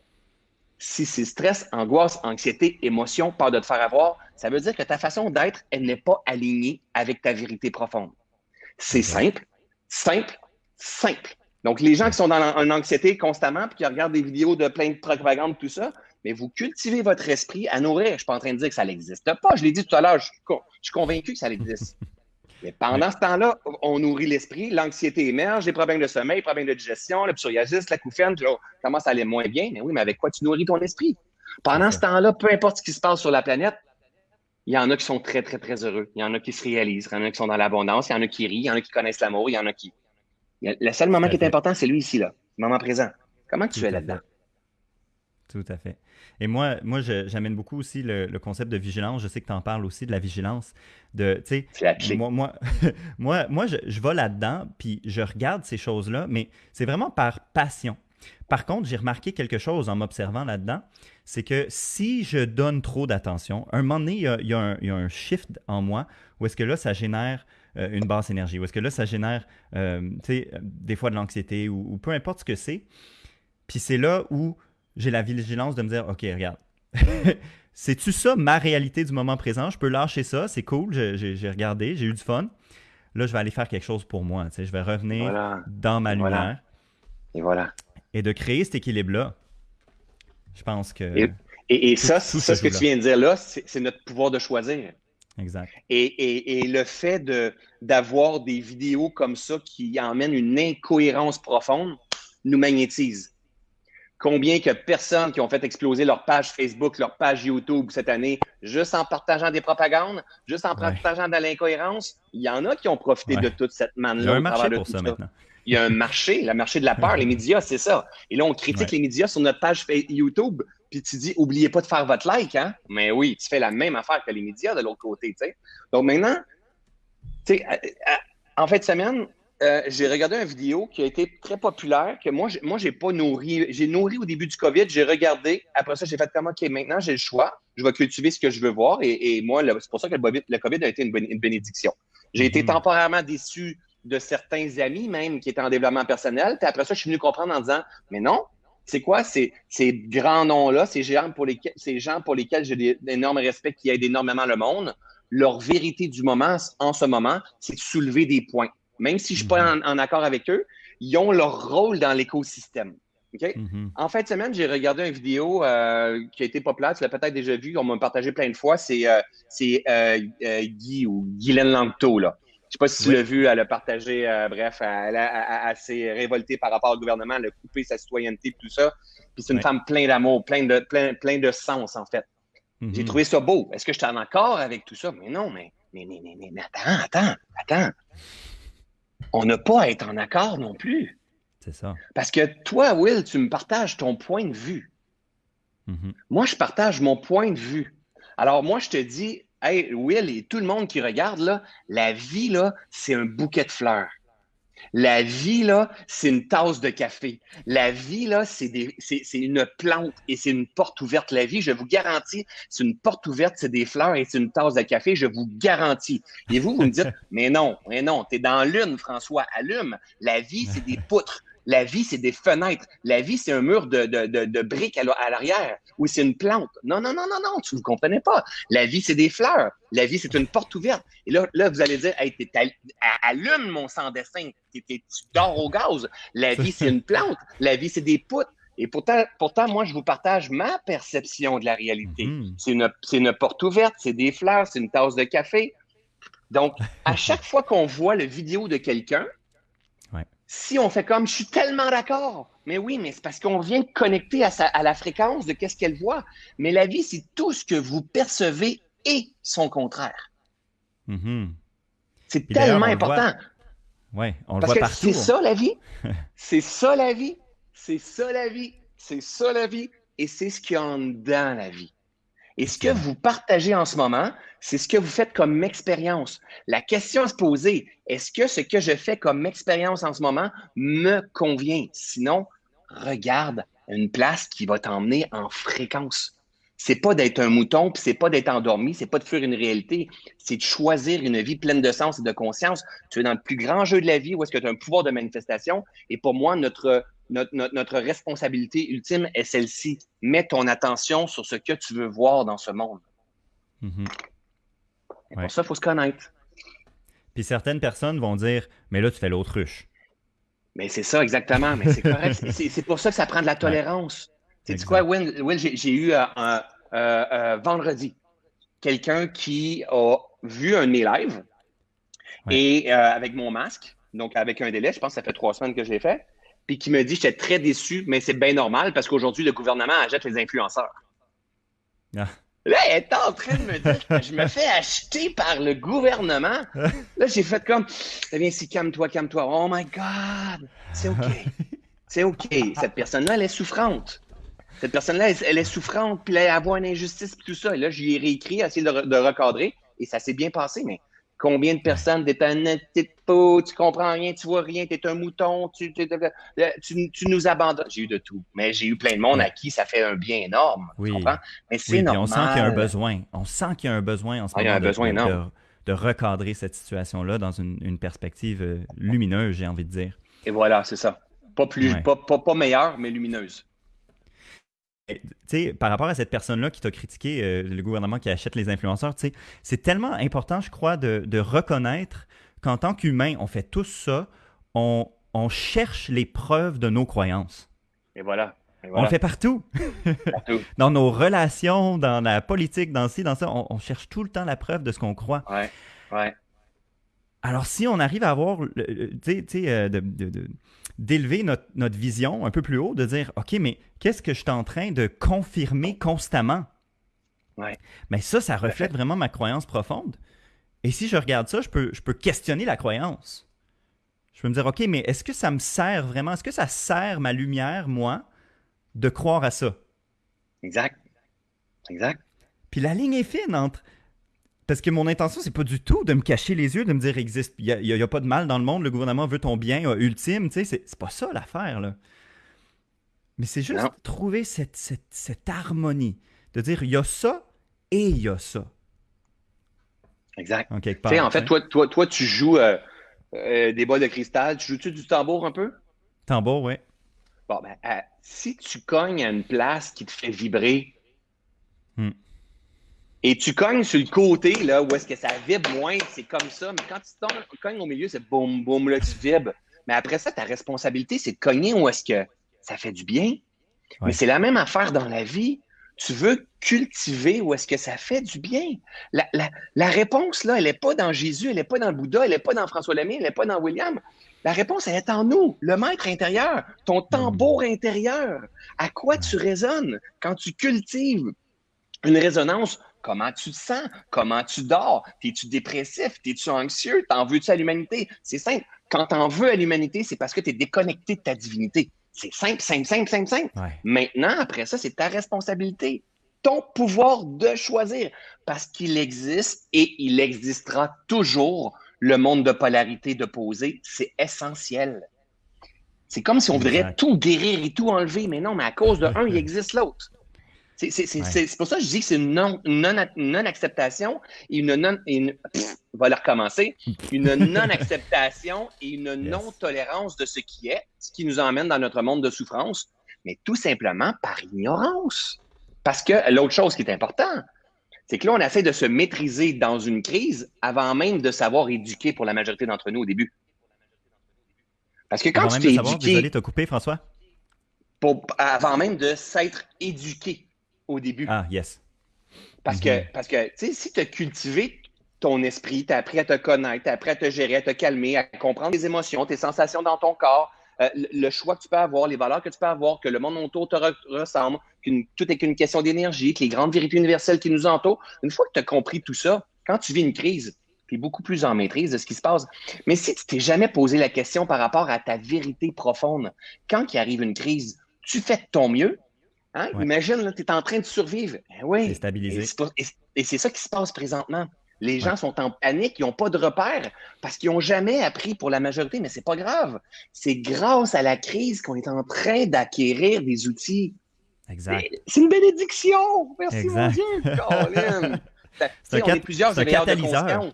Si c'est stress, angoisse, anxiété, émotion, peur de te faire avoir, ça veut dire que ta façon d'être, elle n'est pas alignée avec ta vérité profonde. C'est simple, Simple, simple. Donc, les gens qui sont dans une anxiété constamment puis qui regardent des vidéos de plein de propagande, tout ça, mais vous cultivez votre esprit à nourrir. Je ne suis pas en train de dire que ça n'existe pas. Je l'ai dit tout à l'heure, je, suis convaincu que ça existe. Mais pendant ce temps-là, on nourrit l'esprit, l'anxiété émerge, les problèmes de sommeil, les problèmes de digestion, le psoriasis, la couffaine, là, commence à aller moins bien. Mais oui, mais avec quoi tu nourris ton esprit? Pendant ce temps-là, peu importe ce qui se passe sur la planète, il y en a qui sont très, très, très heureux. Il y en a qui se réalisent. Il y en a qui sont dans l'abondance. Il y en a qui rient. Il y en a qui connaissent l'amour. Il y en a qui. Le seul moment qui est important, c'est lui ici, là. Le moment présent. Comment tu es là-dedans? Tout à fait. Et moi, moi j'amène beaucoup aussi le, concept de vigilance. Je sais que tu en parles aussi de la vigilance. De, moi, moi, moi, moi, je, je vais là-dedans, puis je regarde ces choses-là, mais c'est vraiment par passion. Par contre, j'ai remarqué quelque chose en m'observant là-dedans, c'est que si je donne trop d'attention, un moment donné, il y, a, un, shift en moi où est-ce que là, ça génère euh, une basse énergie, où est-ce que là, ça génère, euh, des fois de l'anxiété ou, peu importe ce que c'est. Puis c'est là où j'ai la vigilance de me dire, OK, regarde, c'est-tu ça ma réalité du moment présent? Je peux lâcher ça, c'est cool, j'ai regardé, j'ai eu du fun. Là, je vais aller faire quelque chose pour moi. Je vais revenir dans ma lumière. Et voilà et de créer cet équilibre-là. Je pense que. Et, ça, ça ce que tu viens de dire là, c'est notre pouvoir de choisir. Exact. Et, le fait d'avoir des vidéos comme ça qui emmènent une incohérence profonde nous magnétise. Combien que personnes qui ont fait exploser leur page Facebook, leur page YouTube cette année, juste en partageant des propagandes, juste en partageant de l'incohérence, il y en a qui ont profité de toute cette manne-là. Il y a un marché pour ça maintenant il y a un marché, le marché de la peur, les médias, c'est ça. Et là, on critique les médias sur notre page YouTube, puis tu dis, oubliez pas de faire votre like, hein? Mais oui, tu fais la même affaire que les médias de l'autre côté, tu sais. Donc maintenant, tu sais, en fin de semaine, euh, j'ai regardé une vidéo qui a été très populaire, que moi, moi, j'ai pas nourri. J'ai nourri au début du COVID, j'ai regardé. Après ça, j'ai fait comme, OK, maintenant, j'ai le choix. Je vais cultiver ce que je veux voir. Et, moi, c'est pour ça que le COVID, a été une, bénédiction. J'ai été mm-hmm. temporairement déçu de certains amis même qui étaient en développement personnel. Puis après ça, je suis venu comprendre en disant, mais non, c'est quoi ces, ces grands noms-là, ces gens pour lesquels, ces gens pour lesquels j'ai d'énormes respect, qui aident énormément le monde, leur vérité du moment, en ce moment, c'est de soulever des points. Même si je ne suis pas mhm. en, accord avec eux, ils ont leur rôle dans l'écosystème. Mhm. En fin de semaine, j'ai regardé une vidéo euh, qui a été populaire, tu l'as peut-être déjà vu, on m'a partagé plein de fois, c'est euh, euh, Guy ou Guylaine Langto, là. Je sais pas si tu l'as vu, elle a partagé, euh, bref, elle, a, s'est révoltée par rapport au gouvernement, elle a coupé sa citoyenneté, tout ça. Puis c'est une femme pleine d'amour, pleine de, plein, plein de sens, en fait. J'ai mhm. trouvé ça beau. Est-ce que je suis en accord avec tout ça? Mais non, mais, mais, mais, mais, mais attends, attends, attends. On n'a pas à être en accord non plus. C'est ça. Parce que toi, Will, tu me partages ton point de vue. Mhm. Moi, je partage mon point de vue. Alors, moi, je te dis, Hey, Will et tout le monde qui regarde, là, la vie, là, c'est un bouquet de fleurs. La vie, là, c'est une tasse de café. La vie, là, c'est une plante et c'est une porte ouverte. La vie, je vous garantis, c'est une porte ouverte, c'est des fleurs et c'est une tasse de café, je vous garantis. Et vous, vous me dites, mais non, mais non, t'es dans l'une, François, allume. La vie, c'est des poutres. La vie, c'est des fenêtres. La vie, c'est un mur de, de, de, briques à l'arrière. ou c'est une plante. Non, non, non, non, non, tu ne comprenez pas. La vie, c'est des fleurs. La vie, c'est une porte ouverte. Et là, là vous allez dire, hey, allume mon sans-dessin. Tu dors au gaz. La vie, c'est une plante. La vie, c'est des poutres. Et pourtant, pourtant, moi, je vous partage ma perception de la réalité. Mm-hmm. C'est une, une porte ouverte, c'est des fleurs, c'est une tasse de café. Donc, à chaque fois qu'on voit le vidéo de quelqu'un, si on fait comme je suis tellement d'accord, mais oui, mais c'est parce qu'on vient connecter à, la fréquence de qu'est-ce qu'elle voit. Mais la vie, c'est tout ce que vous percevez et son contraire. Mm-hmm. C'est tellement important. Oui, on le voit partout. C'est ça la vie. c'est ça la vie. C'est ça la vie. C'est ça la vie. Et c'est ce qu'il y a en dedans la vie. Et ce que vous partagez en ce moment, c'est ce que vous faites comme expérience. La question à se poser, est-ce que ce que je fais comme expérience en ce moment me convient? Sinon, regarde une place qui va t'emmener en fréquence. C'est pas d'être un mouton, puis c'est pas d'être endormi, c'est pas de fuir une réalité, c'est de choisir une vie pleine de sens et de conscience. Tu es dans le plus grand jeu de la vie où est-ce que tu as un pouvoir de manifestation. Et pour moi, notre notre, responsabilité ultime est celle-ci. Mets ton attention sur ce que tu veux voir dans ce monde. Mm-hmm. Pour ça, il faut se connaître. Puis certaines personnes vont dire Mais là, tu fais l'autruche. Mais c'est ça, exactement. Mais c'est correct. c'est pour ça que ça prend de la tolérance. Tu sais quoi, Will, j'ai eu euh, un, euh, euh, vendredi quelqu'un qui a vu un de mes lives et avec mon masque, donc avec un délai, je pense que ça fait trois semaines que je l'ai fait puis qui me dit j'étais très déçu, mais c'est bien normal parce qu'aujourd'hui, le gouvernement achète les influenceurs. Ah. Là, elle est en train de me dire que je me fais acheter par le gouvernement. Là, j'ai fait comme eh bien, si calme-toi, calme-toi. Oh my God! C'est OK. C'est OK. Cette personne-là, elle est souffrante. Cette personne-là, elle, est souffrante, puis elle a une injustice, puis tout ça. Et là, je lui ai réécrit, essayé de, de recadrer, et ça s'est bien passé, mais Combien de personnes t'es un petite peau, tu comprends rien, tu vois rien, t'es un mouton, tu, tu, nous abandonnes. J'ai eu de tout, mais j'ai eu plein de monde à qui ça fait un bien énorme. Oui. Mais c'est normal. on sent qu'il y a un besoin. On sent qu'il y a un besoin en ce moment. de, De, recadrer cette situation-là dans une, perspective euh, lumineuse, j'ai envie de dire. Et voilà, c'est ça. Pas plus, pas, pas, pas meilleure, mais lumineuse par rapport à cette personne-là qui t'a critiqué, euh, le gouvernement qui achète les influenceurs, c'est tellement important, je crois, de, reconnaître qu'en tant qu'humain, on fait tout ça, on, cherche les preuves de nos croyances. Et voilà. On le fait partout. dans nos relations, dans la politique, dans ci, dans ça, on, cherche tout le temps la preuve de ce qu'on croit. Ouais, ouais. Alors, si on arrive à avoir, tu sais, de, d'élever notre, vision un peu plus haut, de dire, OK, mais qu'est-ce que je suis en train de confirmer constamment? Ouais. Mais ça, ça reflète vraiment ma croyance profonde. Et si je regarde ça, je peux, je peux questionner la croyance. Je peux me dire, OK, mais est-ce que ça me sert vraiment? Est-ce que ça sert ma lumière, moi, de croire à ça? Exact. Exact. Puis la ligne est fine entre parce que mon intention, c'est pas du tout de me cacher les yeux, de me dire existe, il n'y a, pas de mal dans le monde, le gouvernement veut ton bien euh, ultime, tu sais, c'est pas ça l'affaire, là. Mais c'est juste trouver cette, cette, harmonie, de dire il y a ça et il y a ça. Exact. En, quelque part, en fait, toi, toi, toi, tu joues euh, euh, des bols de cristal, tu joues-tu du tambour un peu? Tambour, oui. Bon, ben, si tu cognes à une place qui te fait vibrer, hmm. Et tu cognes sur le côté, là, où est-ce que ça vibre moins, c'est comme ça. Mais quand tu cognes au milieu, c'est boum, boum, là, tu vibres. Mais après ça, ta responsabilité, c'est de cogner où est-ce que ça fait du bien. Mais c'est la même affaire dans la vie. Tu veux cultiver où est-ce que ça fait du bien. La, la, réponse, là, elle n'est pas dans Jésus, elle n'est pas dans le Bouddha, elle n'est pas dans François Lemay, elle n'est pas dans William. La réponse, elle est en nous, le maître intérieur, ton tambour intérieur. À quoi tu résonnes quand tu cultives une résonance Comment tu te sens? Comment tu dors? T'es-tu dépressif? T'es-tu anxieux? T'en veux-tu à l'humanité? C'est simple. Quand t'en veux à l'humanité, c'est parce que tu es déconnecté de ta divinité. C'est simple, simple, simple, simple, simple. Maintenant, après ça, c'est ta responsabilité. Ton pouvoir de choisir. Parce qu'il existe et il existera toujours le monde de polarité d'opposé, c'est essentiel. C'est comme si on voudrait tout guérir et tout enlever, mais non, mais à cause de un, il existe l'autre. C'est pour ça que je dis que c'est une non-acceptation non, et une non. Une, va la recommencer. Une non-acceptation et une non-tolérance de ce qui est, ce qui nous emmène dans notre monde de souffrance, mais tout simplement par ignorance. Parce que l'autre chose qui est importante, c'est que là, on essaie de se maîtriser dans une crise avant même de savoir éduquer pour la majorité d'entre nous au début. Parce que quand tu t'es éduqué... Désolé, t'as coupé, François? avant même de s'être éduqué au début. Ah, yes. Parce que, mhm. parce que tu sais, si tu as cultivé ton esprit, tu as appris à te connaître, tu as appris à te gérer, à te calmer, à comprendre tes émotions, tes sensations dans ton corps, euh, le choix que tu peux avoir, les valeurs que tu peux avoir, que le monde autour te ressemble, que tout est qu'une question d'énergie, que les grandes vérités universelles qui nous entourent. Une fois que tu as compris tout ça, quand tu vis une crise, tu es beaucoup plus en maîtrise de ce qui se passe. Mais si tu t'es jamais posé la question par rapport à ta vérité profonde, quand il arrive une crise, tu fais de ton mieux, Hein? Imagine, tu es en train de survivre. Ben oui. Et c'est ça qui se passe présentement. Les gens sont en panique, ils n'ont pas de repères parce qu'ils n'ont jamais appris pour la majorité, mais c'est pas grave. C'est grâce à la crise qu'on est en train d'acquérir des outils. Exact. C'est une bénédiction. Merci mon Dieu. Colin. on est plusieurs éveilleurs de conscience.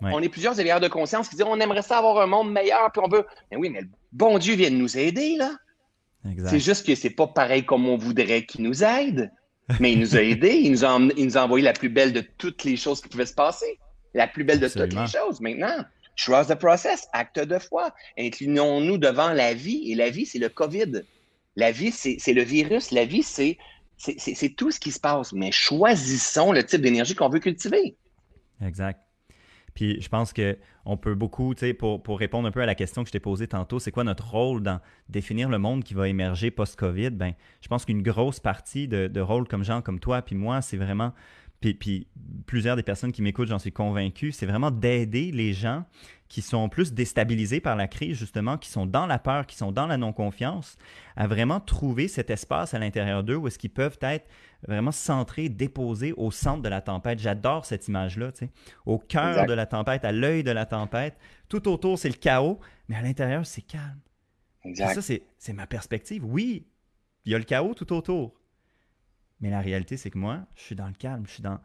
On est plusieurs éveilleurs de conscience qui disent on aimerait ça avoir un monde meilleur, puis on veut. Mais oui, mais le bon Dieu vient de nous aider, là. C'est juste que c'est pas pareil comme on voudrait qu'il nous aide. Mais il nous a aidés, il nous a, il nous a envoyé la plus belle de toutes les choses qui pouvaient se passer. La plus belle de toutes les choses. Maintenant, trust the process, acte de foi. Inclinons-nous devant la vie. Et la vie, c'est le COVID. La vie, c'est le virus. La vie, c'est tout ce qui se passe. Mais choisissons le type d'énergie qu'on veut cultiver. Exact. Puis je pense qu'on peut beaucoup, tu sais, pour, répondre un peu à la question que je t'ai posée tantôt, c'est quoi notre rôle dans définir le monde qui va émerger post-COVID? Ben, je pense qu'une grosse partie de, de rôle comme gens comme toi, puis moi, c'est vraiment puis, puis, plusieurs des personnes qui m'écoutent, j'en suis convaincu, c'est vraiment d'aider les gens qui sont plus déstabilisés par la crise, justement, qui sont dans la peur, qui sont dans la non-confiance, à vraiment trouver cet espace à l'intérieur d'eux où est-ce qu'ils peuvent être vraiment centrés, déposés au centre de la tempête. J'adore cette image-là, tu sais. Au cœur de la tempête, à l'œil de la tempête. Tout autour, c'est le chaos, mais à l'intérieur, c'est calme. Exact. ça, c'est ma perspective. Oui, il y a le chaos tout autour. Mais la réalité, c'est que moi, je suis dans le calme, je suis dans,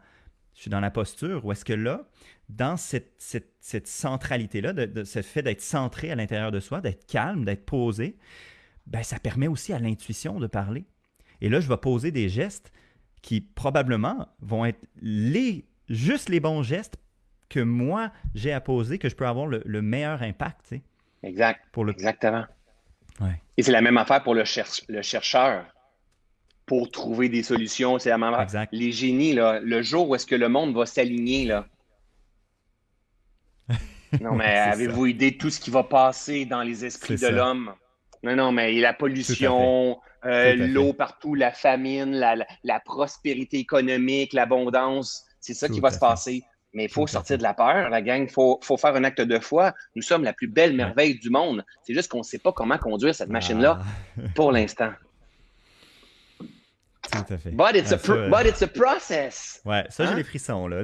je suis dans la posture où est-ce que là, dans cette, cette, centralité-là, de, ce fait d'être centré à l'intérieur de soi, d'être calme, d'être posé, ben, ça permet aussi à l'intuition de parler. Et là, je vais poser des gestes qui probablement vont être les, juste les bons gestes que moi, j'ai à poser, que je peux avoir le, meilleur impact. Exact. Pour le... Exactement. Ouais. Et c'est la même affaire pour le, le chercheur pour trouver des solutions. C'est la même exact. Les génies, là, le jour où est-ce que le monde va s'aligner, là. Non, mais avez-vous idée de tout ce qui va passer dans les esprits de l'homme? Non, non, mais la pollution, euh, l'eau partout, la famine, la, prospérité économique, l'abondance, c'est ça qui va se passer. Mais il faut sortir de la peur, la gang. Il faut, faire un acte de foi. Nous sommes la plus belle merveille du monde. C'est juste qu'on ne sait pas comment conduire cette machine-là ah. pour l'instant. Tout à fait. But it's, a, process. Ouais, ça, j'ai hein? les frissons, là.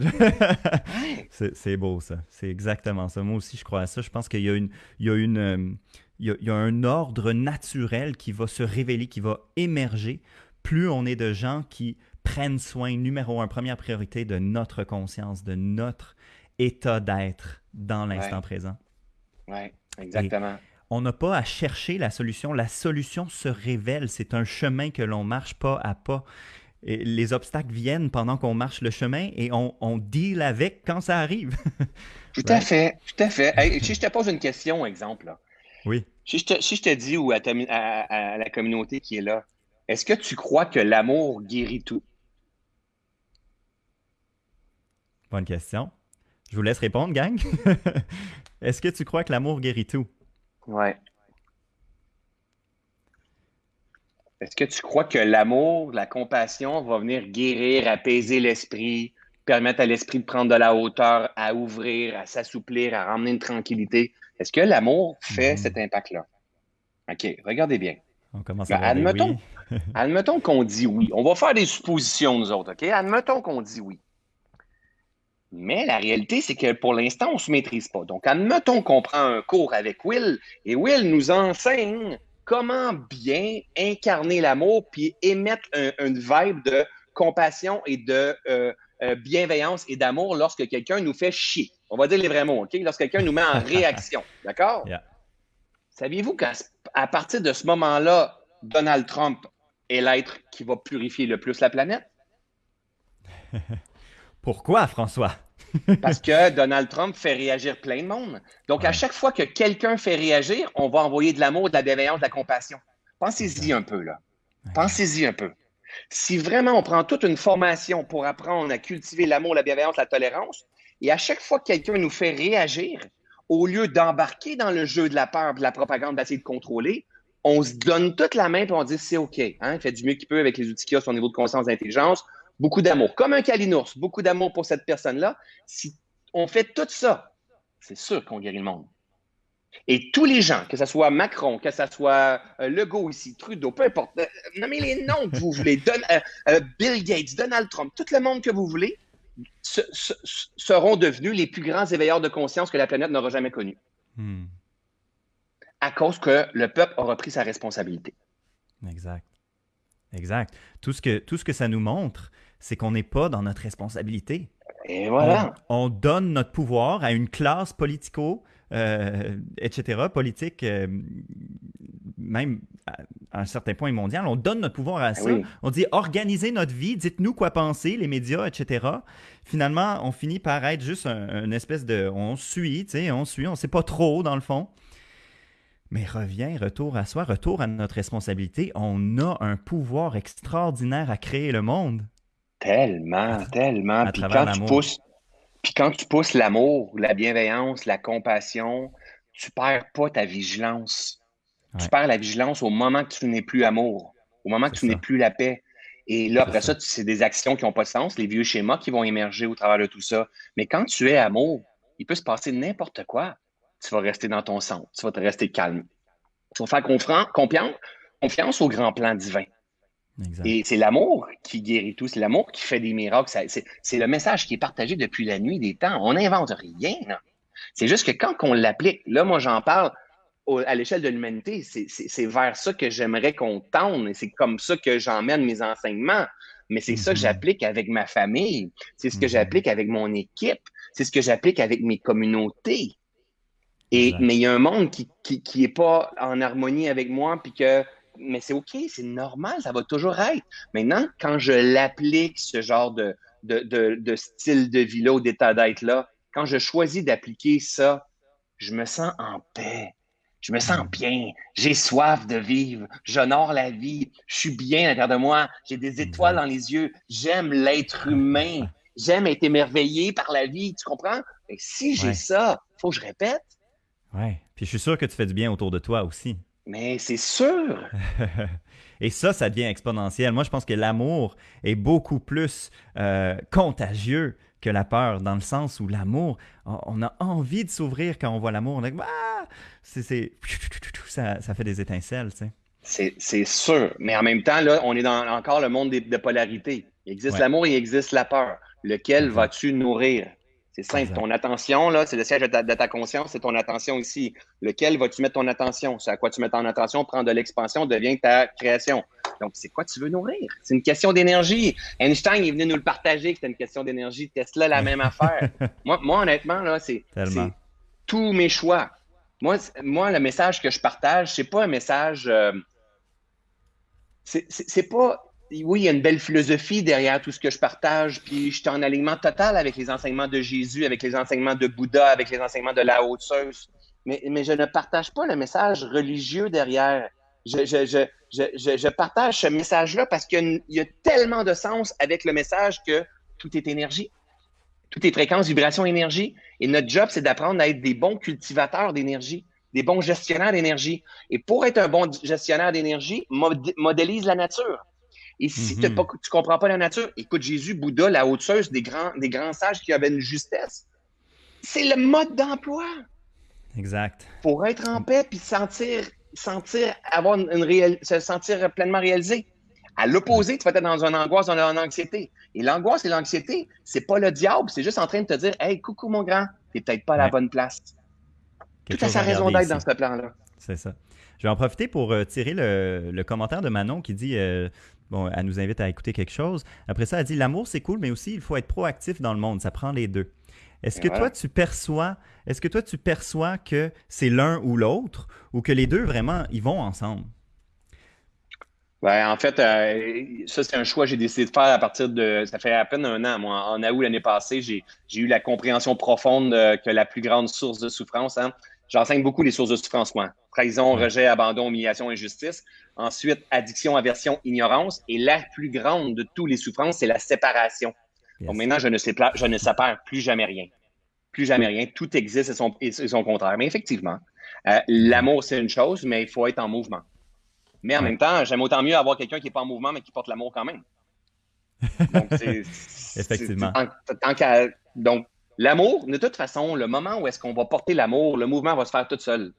c'est beau, ça. C'est exactement ça. Moi aussi, je crois à ça. Je pense qu'il y a une. Il y a une euh, il y a, un ordre naturel qui va se révéler, qui va émerger. Plus on est de gens qui prennent soin, numéro un, première priorité, de notre conscience, de notre état d'être dans l'instant présent. Oui, exactement on n'a pas à chercher la solution. La solution se révèle. C'est un chemin que l'on marche pas à pas. Et les obstacles viennent pendant qu'on marche le chemin et on, on deal avec quand ça arrive. tout à fait, tout à fait. si je te pose une question, exemple. Oui. Si je, te, dis ou à, à, la communauté qui est là, est-ce que tu crois que l'amour guérit tout? Bonne question. Je vous laisse répondre, gang. est-ce que tu crois que l'amour guérit tout? Ouais. Est-ce que tu crois que l'amour, la compassion va venir guérir, apaiser l'esprit, permettre à l'esprit de prendre de la hauteur, à ouvrir, à s'assouplir, à ramener une tranquillité? Est-ce que l'amour fait mhm. cet impact-là? OK, regardez bien. On commence à ben, admettons, admettons qu'on dit oui. On va faire des suppositions, nous autres, OK? Admettons qu'on dit oui. Mais la réalité, c'est que pour l'instant, on ne se maîtrise pas. Donc, admettons qu'on prend un cours avec Will et Will nous enseigne comment bien incarner l'amour puis émettre une vibe de compassion et de euh, euh, bienveillance et d'amour lorsque quelqu'un nous fait chier. On va dire les vrais mots, OK? Lorsque quelqu'un nous met en réaction. D'accord? Saviez-vous qu'à partir de ce moment-là, Donald Trump est l'être qui va purifier le plus la planète? Pourquoi, François? Parce que Donald Trump fait réagir plein de monde. Donc, à chaque fois que quelqu'un fait réagir, on va envoyer de l'amour, de la bienveillance, de la compassion. Pensez-y un peu, là. Pensez-y un peu. Si vraiment on prend toute une formation pour apprendre à cultiver l'amour, la bienveillance, la tolérance, et à chaque fois que quelqu'un nous fait réagir, au lieu d'embarquer dans le jeu de la peur, de la propagande, d'essayer de contrôler, on se donne toute la main et on dit c'est OK. Hein, fait du mieux qu'il peut avec les outils qu'il a, son niveau de conscience d'intelligence beaucoup d'amour. Comme un calinours, beaucoup d'amour pour cette personne-là. Si on fait tout ça, c'est sûr qu'on guérit le monde. Et tous les gens, que ce soit Macron, que ce soit euh, Legault ici, Trudeau, peu importe, euh, nommez les noms que vous voulez, euh, Bill Gates, Donald Trump, tout le monde que vous voulez, seront devenus les plus grands éveilleurs de conscience que la planète n'aura jamais connus. Hmm. À cause que le peuple aura pris sa responsabilité. Exact. Exact. Tout ce que, tout ce que ça nous montre, c'est qu'on n'est pas dans notre responsabilité. Et voilà. On, donne notre pouvoir à une classe politico, euh, etc., politique, euh, même à, un certain point mondial. On donne notre pouvoir à ça. On dit organisez notre vie, dites-nous quoi penser, les médias, etc. Finalement, on finit par être juste une espèce de. On suit, tu sais, on suit, on ne sait pas trop dans le fond. Mais reviens, retour à soi, retour à notre responsabilité. On a un pouvoir extraordinaire à créer le monde. Tellement, tellement. puis quand tu pousses, puis quand tu pousses l'amour, la bienveillance, la compassion, tu perds pas ta vigilance. Tu perds la vigilance au moment que tu n'es plus amour, au moment que tu n'es plus la paix. Et là, après ça, c'est des actions qui n'ont pas de sens, les vieux schémas qui vont émerger au travers de tout ça. Mais quand tu es amour, il peut se passer n'importe quoi. Tu vas rester dans ton centre, tu vas te rester calme. Tu vas faire confiance, confiance au grand plan divin. Et c'est l'amour qui guérit tout, c'est l'amour qui fait des miracles. C'est le message qui est partagé depuis la nuit des temps. On n'invente rien. C'est juste que quand on l'applique, là, moi, j'en parle à l'échelle de l'humanité, c'est vers ça que j'aimerais qu'on tende et c'est comme ça que j'emmène mes enseignements. Mais c'est ça que mm-hmm. j'applique avec ma famille, c'est ce que mm-hmm. j'applique avec mon équipe, c'est ce que j'applique avec mes communautés. Et, mais il y a un monde qui, qui, qui pas en harmonie avec moi, puis que mais c'est OK, c'est normal, ça va toujours être. Maintenant, quand je l'applique, ce genre de, de, style de vie-là ou d'état d'être-là, quand je choisis d'appliquer ça, je me sens en paix. Je me sens bien. J'ai soif de vivre. J'honore la vie. Je suis bien à l'intérieur de moi. J'ai des étoiles dans les yeux. J'aime l'être humain. J'aime être émerveillé par la vie. Tu comprends? Si j'ai ça, il faut que je répète. Oui. Puis je suis sûr que tu fais du bien autour de toi aussi. Mais c'est sûr. Et ça, ça devient exponentiel. Moi, je pense que l'amour est beaucoup plus euh, contagieux que la peur, dans le sens où l'amour, on a envie de s'ouvrir quand on voit l'amour. On ah! c'est, ça, ça, fait des étincelles, tu sais. C'est, sûr. Mais en même temps, là, on est dans encore le monde de, polarité. Il existe l'amour et il existe la peur. Lequel vas-tu nourrir? C'est simple. Ton attention, là, c'est le siège de ta, conscience, c'est ton attention ici. Lequel vas-tu mettre ton attention? C'est à quoi tu mets ton attention? Prendre de l'expansion devient ta création. Donc, c'est quoi tu veux nourrir? C'est une question d'énergie. Einstein est venu nous le partager que c'était une question d'énergie. Tesla, la même affaire. moi, moi, honnêtement, là, c'est tous mes choix. Moi, moi, le message que je partage, c'est pas un message. Euh, c'est pas oui, il y a une belle philosophie derrière tout ce que je partage, puis je suis en alignement total avec les enseignements de Jésus, avec les enseignements de Bouddha, avec les enseignements de la haute mais, mais je ne partage pas le message religieux derrière. Je, je, je, je partage ce message-là parce qu'il y, a tellement de sens avec le message que tout est énergie. Tout est fréquence, vibration, énergie. Et notre job, c'est d'apprendre à être des bons cultivateurs d'énergie, des bons gestionnaires d'énergie. Et pour être un bon gestionnaire d'énergie, modélise la nature et si tu ne mhm. comprends pas la nature, écoute Jésus, Bouddha, la haute des grands, des grands sages qui avaient une justesse. C'est le mode d'emploi. Exact. Pour être en paix puis sentir, sentir, avoir une se sentir pleinement réalisé. À l'opposé, tu vas être dans une angoisse, dans une anxiété. Et l'angoisse et l'anxiété, c'est pas le diable, c'est juste en train de te dire Hey, coucou mon grand, t'es peut-être pas à la bonne place. Tout a sa raison d'être dans ce plan-là. C'est ça. Je vais en profiter pour euh, tirer le, commentaire de Manon qui dit euh, bon, elle nous invite à écouter quelque chose. Après ça, elle dit l'amour c'est cool, mais aussi il faut être proactif dans le monde. Ça prend les deux. Est-ce que toi tu perçois, est-ce que toi tu perçois que c'est l'un ou l'autre, ou que les deux vraiment ils vont ensemble? Ben, en fait, euh, ça, c'est un choix que j'ai décidé de faire à partir de. Ça fait à peine un an. Moi, en août l'année passée, j'ai eu la compréhension profonde que la plus grande source de souffrance, hein, j'enseigne beaucoup les sources de souffrance, moi. Trahison, rejet, abandon, humiliation, injustice. Ensuite, addiction, aversion, ignorance. Et la plus grande de toutes les souffrances, c'est la séparation. Donc maintenant, je ne, sépare, je ne sépare plus jamais rien. Plus jamais rien. Tout existe et son, et son contraire. Mais effectivement, euh, l'amour, c'est une chose, mais il faut être en mouvement. Mais en même temps, j'aime autant mieux avoir quelqu'un qui n'est pas en mouvement, mais qui porte l'amour quand même. Donc, c'est. Effectivement. donc, l'amour, de toute façon, le moment où est-ce qu'on va porter l'amour, le mouvement va se faire tout seul.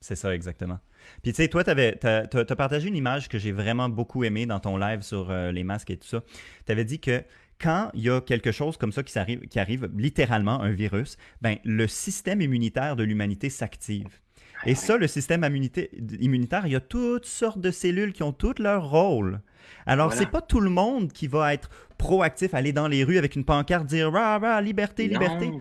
C'est ça, exactement. Puis, tu sais, toi, tu as, partagé une image que j'ai vraiment beaucoup aimée dans ton live sur euh, les masques et tout ça. Tu avais dit que quand il y a quelque chose comme ça qui arrive, qui arrive littéralement, un virus, ben, le système immunitaire de l'humanité s'active. Et ça, le système immunitaire, il y a toutes sortes de cellules qui ont tout leur rôle. Alors, c'est pas tout le monde qui va être proactif, aller dans les rues avec une pancarte, dire rah, rah, liberté, liberté.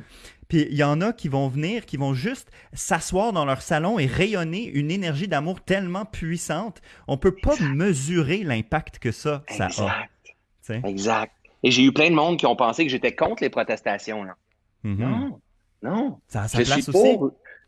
Puis il y en a qui vont venir, qui vont juste s'asseoir dans leur salon et rayonner une énergie d'amour tellement puissante. On peut pas mesurer l'impact que ça, ça a. Exact. Et j'ai eu plein de monde qui ont pensé que j'étais contre les protestations. Mm-hmm. Non, non. Ça a sa place aussi.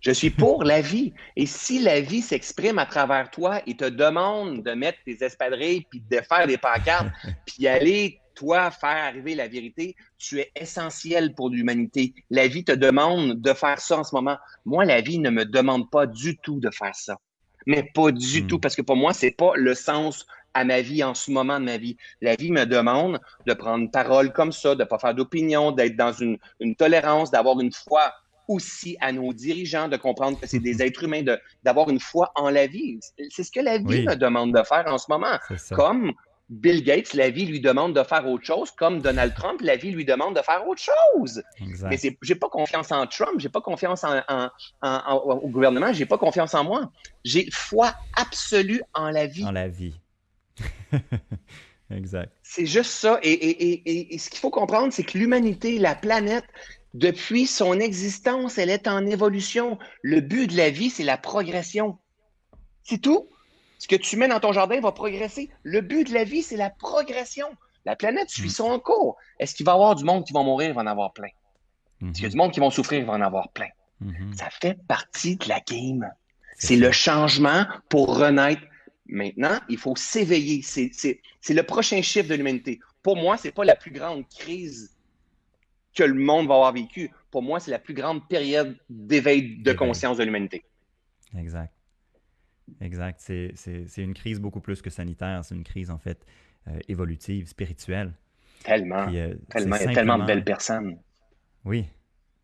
Je suis pour la vie. Et si la vie s'exprime à travers toi et te demande de mettre tes espadrilles, puis de faire des pancartes, puis aller, toi, faire arriver la vérité, tu es essentiel pour l'humanité. La vie te demande de faire ça en ce moment. Moi, la vie ne me demande pas du tout de faire ça. Mais pas du hmm. tout, parce que pour moi, c'est pas le sens à ma vie en ce moment de ma vie. La vie me demande de prendre parole comme ça, de ne pas faire d'opinion, d'être dans une, une tolérance, d'avoir une foi aussi à nos dirigeants de comprendre que c'est des êtres humains, d'avoir une foi en la vie. C'est ce que la vie me demande de faire en ce moment. Comme Bill Gates, la vie lui demande de faire autre chose, comme Donald Trump, la vie lui demande de faire autre chose. Exact. Mais j'ai pas confiance en Trump, j'ai pas confiance en, en, au gouvernement, j'ai pas confiance en moi. J'ai foi absolue en la vie. En la vie. exact. C'est juste ça. Et, et, et ce qu'il faut comprendre, c'est que l'humanité, la planète, depuis son existence, elle est en évolution. Le but de la vie, c'est la progression. C'est tout. Ce que tu mets dans ton jardin va progresser. Le but de la vie, c'est la progression. La planète suit mm. son cours. Est-ce qu'il va y avoir du monde qui va mourir? Il va en avoir plein. Est-ce qu'il y a mm-hmm. du monde qui va souffrir? Il va en avoir plein. Mm-hmm. Ça fait partie de la game. C'est le changement pour renaître. Maintenant, il faut s'éveiller. C'est le prochain chiffre de l'humanité. Pour moi, ce n'est pas la plus grande crise que le monde va avoir vécu. Pour moi, c'est la plus grande période d'éveil de conscience de l'humanité. Exact. Exact. C'est une crise beaucoup plus que sanitaire. C'est une crise, en fait, euh, évolutive, spirituelle. Tellement. Euh, tellement. Il y a tellement de belles personnes. Oui.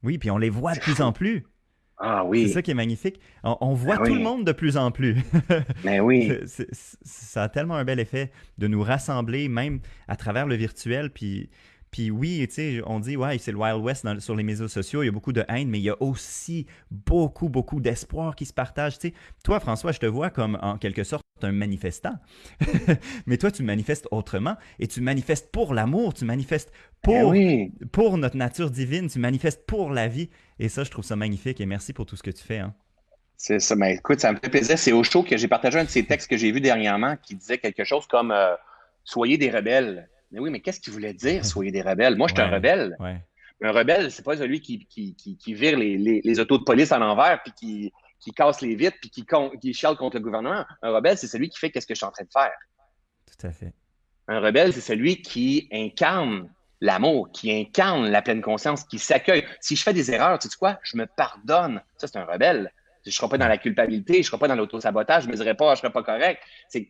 Oui, puis on les voit de plus en plus. Ah oui. C'est ça qui est magnifique. On, voit ben tout le monde de plus en plus. Mais ben oui. ça a tellement un bel effet de nous rassembler, même à travers le virtuel. Puis puis oui, tu sais, on dit, ouais, c'est le Wild West sur les médias sociaux, il y a beaucoup de haine, mais il y a aussi beaucoup, beaucoup d'espoir qui se partage. Tu sais, toi, François, je te vois comme en quelque sorte un manifestant. mais toi, tu manifestes autrement et tu manifestes pour l'amour, tu manifestes pour, eh pour notre nature divine, tu manifestes pour la vie. Et ça, je trouve ça magnifique et merci pour tout ce que tu fais. Hein. C'est ça. Mais écoute, ça me fait plaisir. C'est au show que j'ai partagé un de ces textes que j'ai vu dernièrement qui disait quelque chose comme euh, Soyez des rebelles. Mais oui, mais qu'est-ce qu'il voulait dire, soyez des rebelles? Moi, je suis un rebelle. Un rebelle, c'est pas celui qui, qui, qui, vire les, les, autos de police à l'envers puis qui, qui casse les vitres puis qui, qui chiale contre le gouvernement. Un rebelle, c'est celui qui fait qu'est-ce que je suis en train de faire. Tout à fait. Un rebelle, c'est celui qui incarne l'amour, qui incarne la pleine conscience, qui s'accueille. Si je fais des erreurs, tu sais quoi? Je me pardonne. Ça, c'est un rebelle. Je ne serai pas dans la culpabilité, je ne serai pas dans l'autosabotage, je ne me dirai pas, je ne serai pas correct. C'est,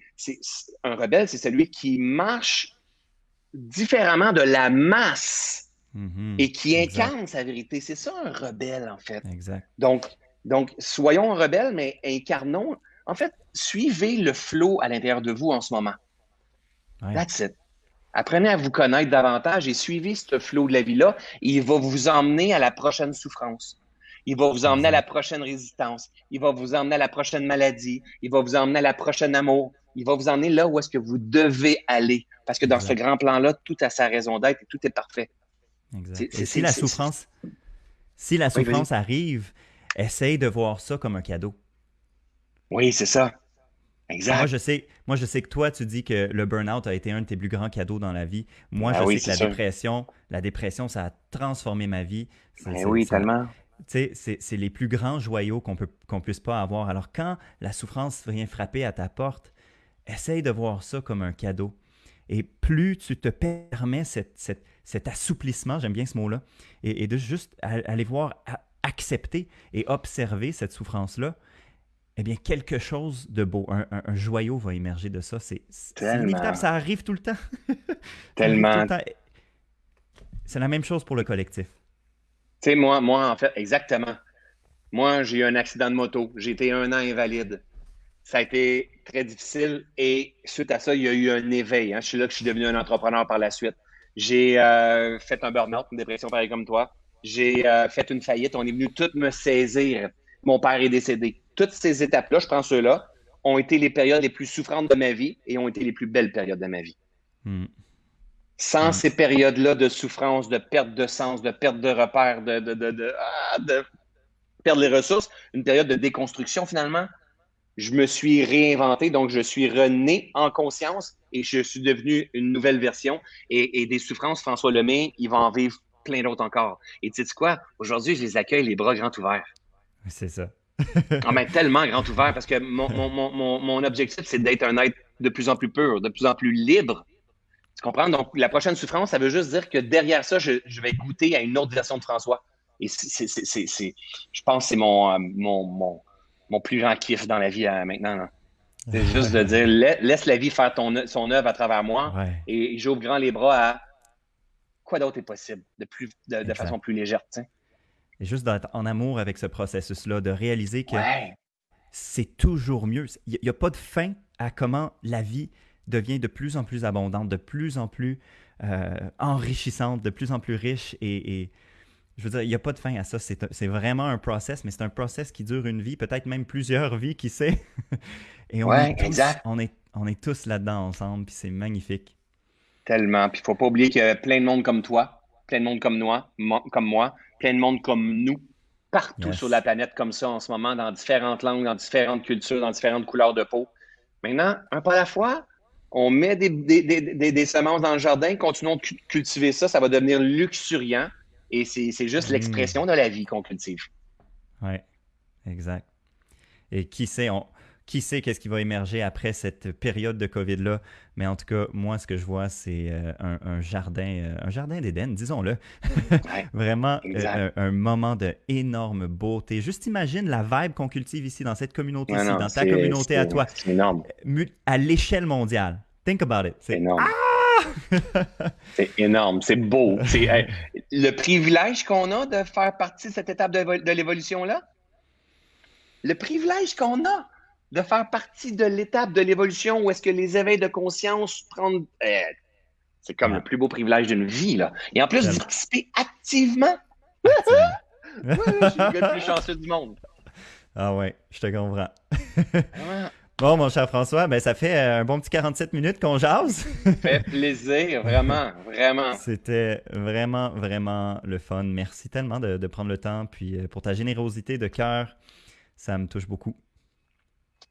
un rebelle, c'est celui qui marche différemment de la masse mm-hmm. et qui incarne sa vérité. C'est ça un rebelle, en fait. Exact. Donc, donc, soyons rebelles, mais incarnons. En fait, suivez le flot à l'intérieur de vous en ce moment. That's it. Apprenez à vous connaître davantage et suivez ce flot de la vie-là. Il va vous emmener à la prochaine souffrance. Il va vous emmener à la prochaine résistance. Il va vous emmener à la prochaine maladie. Il va vous emmener à la prochaine amour. Il va vous emmener là où est-ce que vous devez aller. Parce que dans ce grand plan-là, tout a sa raison d'être et tout est parfait. Exact. Et si la souffrance, si la souffrance arrive, essaye de voir ça comme un cadeau. Oui, c'est ça. Exact. Moi je, sais, moi, je sais que toi, tu dis que le burn-out a été un de tes plus grands cadeaux dans la vie. Moi, ah je sais que la dépression, la dépression, ça a transformé ma vie. Ben oui, tellement. C'est les plus grands joyaux qu'on peut qu'on puisse pas avoir. Alors, quand la souffrance vient frapper à ta porte, essaye de voir ça comme un cadeau. Et plus tu te permets cet assouplissement, j'aime bien ce mot-là, et, de juste aller voir, accepter et observer cette souffrance-là, eh bien, quelque chose de beau, un, joyau va émerger de ça. C'est inévitable, ça arrive tout le temps. Tellement. C'est la même chose pour le collectif. Tu sais, moi, moi, en fait, exactement. Moi, j'ai eu un accident de moto. J'ai été un an invalide. Ça a été très difficile et suite à ça, il y a eu un éveil. Hein. Je suis là que je suis devenu un entrepreneur par la suite. J'ai euh, fait un burn-out, une dépression pareille comme toi. J'ai euh, fait une faillite. On est venu tout me saisir. Mon père est décédé toutes ces étapes-là, je prends ceux-là, ont été les périodes les plus souffrantes de ma vie et ont été les plus belles périodes de ma vie. Hmm. Sans hmm. ces périodes-là de souffrance, de perte de sens, de perte de repères, de, de, de, de, ah, perdre les ressources, une période de déconstruction finalement, je me suis réinventé, donc je suis rené en conscience et je suis devenu une nouvelle version. Et, des souffrances, François Lemay, il va en vivre plein d'autres encore. Et tu sais quoi? Aujourd'hui, je les accueille les bras grands ouverts. C'est ça ah, tellement grand ouvert parce que mon, mon, mon, mon objectif, c'est d'être un être de plus en plus pur, de plus en plus libre. Tu comprends? Donc, la prochaine souffrance, ça veut juste dire que derrière ça, je, je vais goûter à une autre version de François. Et c'est, je pense que c'est mon, euh, mon, mon, plus grand kiff dans la vie euh, maintenant. C'est juste de dire, laisse la vie faire ton, son œuvre à travers moi et, j'ouvre grand les bras à quoi d'autre est possible de, plus, de, de façon plus légère. Et juste d'être en amour avec ce processus-là, de réaliser que c'est toujours mieux. Il n'y a, pas de fin à comment la vie devient de plus en plus abondante, de plus en plus euh, enrichissante, de plus en plus riche. Et, je veux dire, il n'y a pas de fin à ça. C'est vraiment un process, mais c'est un process qui dure une vie, peut-être même plusieurs vies, qui sait? et on, est tous, on, est, on est tous là-dedans ensemble, puis c'est magnifique. Tellement. Puis il ne faut pas oublier qu'il y a plein de monde comme toi, plein de monde comme moi, comme moi plein de monde comme nous, partout sur la planète comme ça en ce moment, dans différentes langues, dans différentes cultures, dans différentes couleurs de peau. Maintenant, un pas à la fois, on met des, des, semences dans le jardin, continuons de cultiver ça, ça va devenir luxuriant. Et c'est juste mm. l'expression de la vie qu'on cultive. Oui, exact. Et qui sait, on, qui sait qu'est-ce qui va émerger après cette période de COVID-là? Mais en tout cas, moi, ce que je vois, c'est euh, un, jardin, euh, un jardin d'Éden, disons-le. Vraiment euh, un, moment de énorme beauté. Juste imagine la vibe qu'on cultive ici, dans cette communauté-ci, dans ta communauté à toi. C'est énorme. À l'échelle mondiale. Think about it. C'est énorme. Ah! c'est énorme, c'est beau. C'est le privilège qu'on a de faire partie de cette étape de l'évolution-là? Le privilège qu'on a de faire partie de l'étape de l'évolution où est-ce que les éveils de conscience prennent. Eh, c'est comme le plus beau privilège d'une vie, là. Et en plus, participer activement. je suis le plus chanceux du monde. Ah ouais, je te comprends. Bon, mon cher François, ben, ça fait euh, un bon petit 47 minutes qu'on jase. ça fait plaisir, vraiment, vraiment. C'était vraiment, vraiment le fun. Merci tellement de, de prendre le temps, puis euh, pour ta générosité de cœur, ça me touche beaucoup.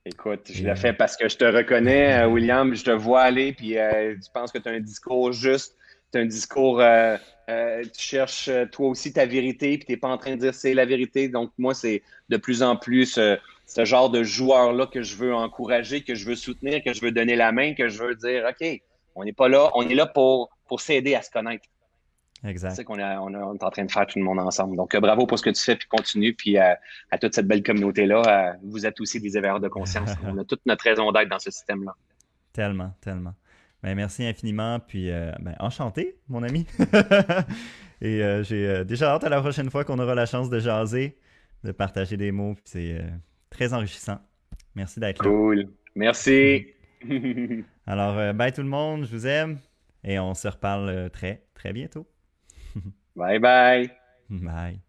Écoute, je l'ai fait parce que je te reconnais, euh, William, je te vois aller, puis euh, tu penses que tu as un discours juste, tu as un discours, euh, tu cherches toi aussi ta vérité, puis tu n'es pas en train de dire c'est la vérité. Donc, moi, c'est de plus en plus ce, genre de joueur-là que je veux encourager, que je veux soutenir, que je veux donner la main, que je veux dire, OK, on n'est pas là, on est là pour, pour s'aider à se connaître. Exact. C'est qu'on est en train de faire tout le monde ensemble. Donc, euh, bravo pour ce que tu fais, puis continue. Puis euh, à toute cette belle communauté-là, euh, vous êtes aussi des éveilleurs de conscience. On a toute notre raison d'être dans ce système-là. Tellement, tellement. Ben, merci infiniment. Puis, ben, enchanté, mon ami. Et j'ai déjà hâte à la prochaine fois qu'on aura la chance de jaser, de partager des mots. C'est très enrichissant. Merci d'être là. Cool. Merci. Alors, euh, bye tout le monde, je vous aime et on se reparle euh, très, très bientôt. bye bye. Bye.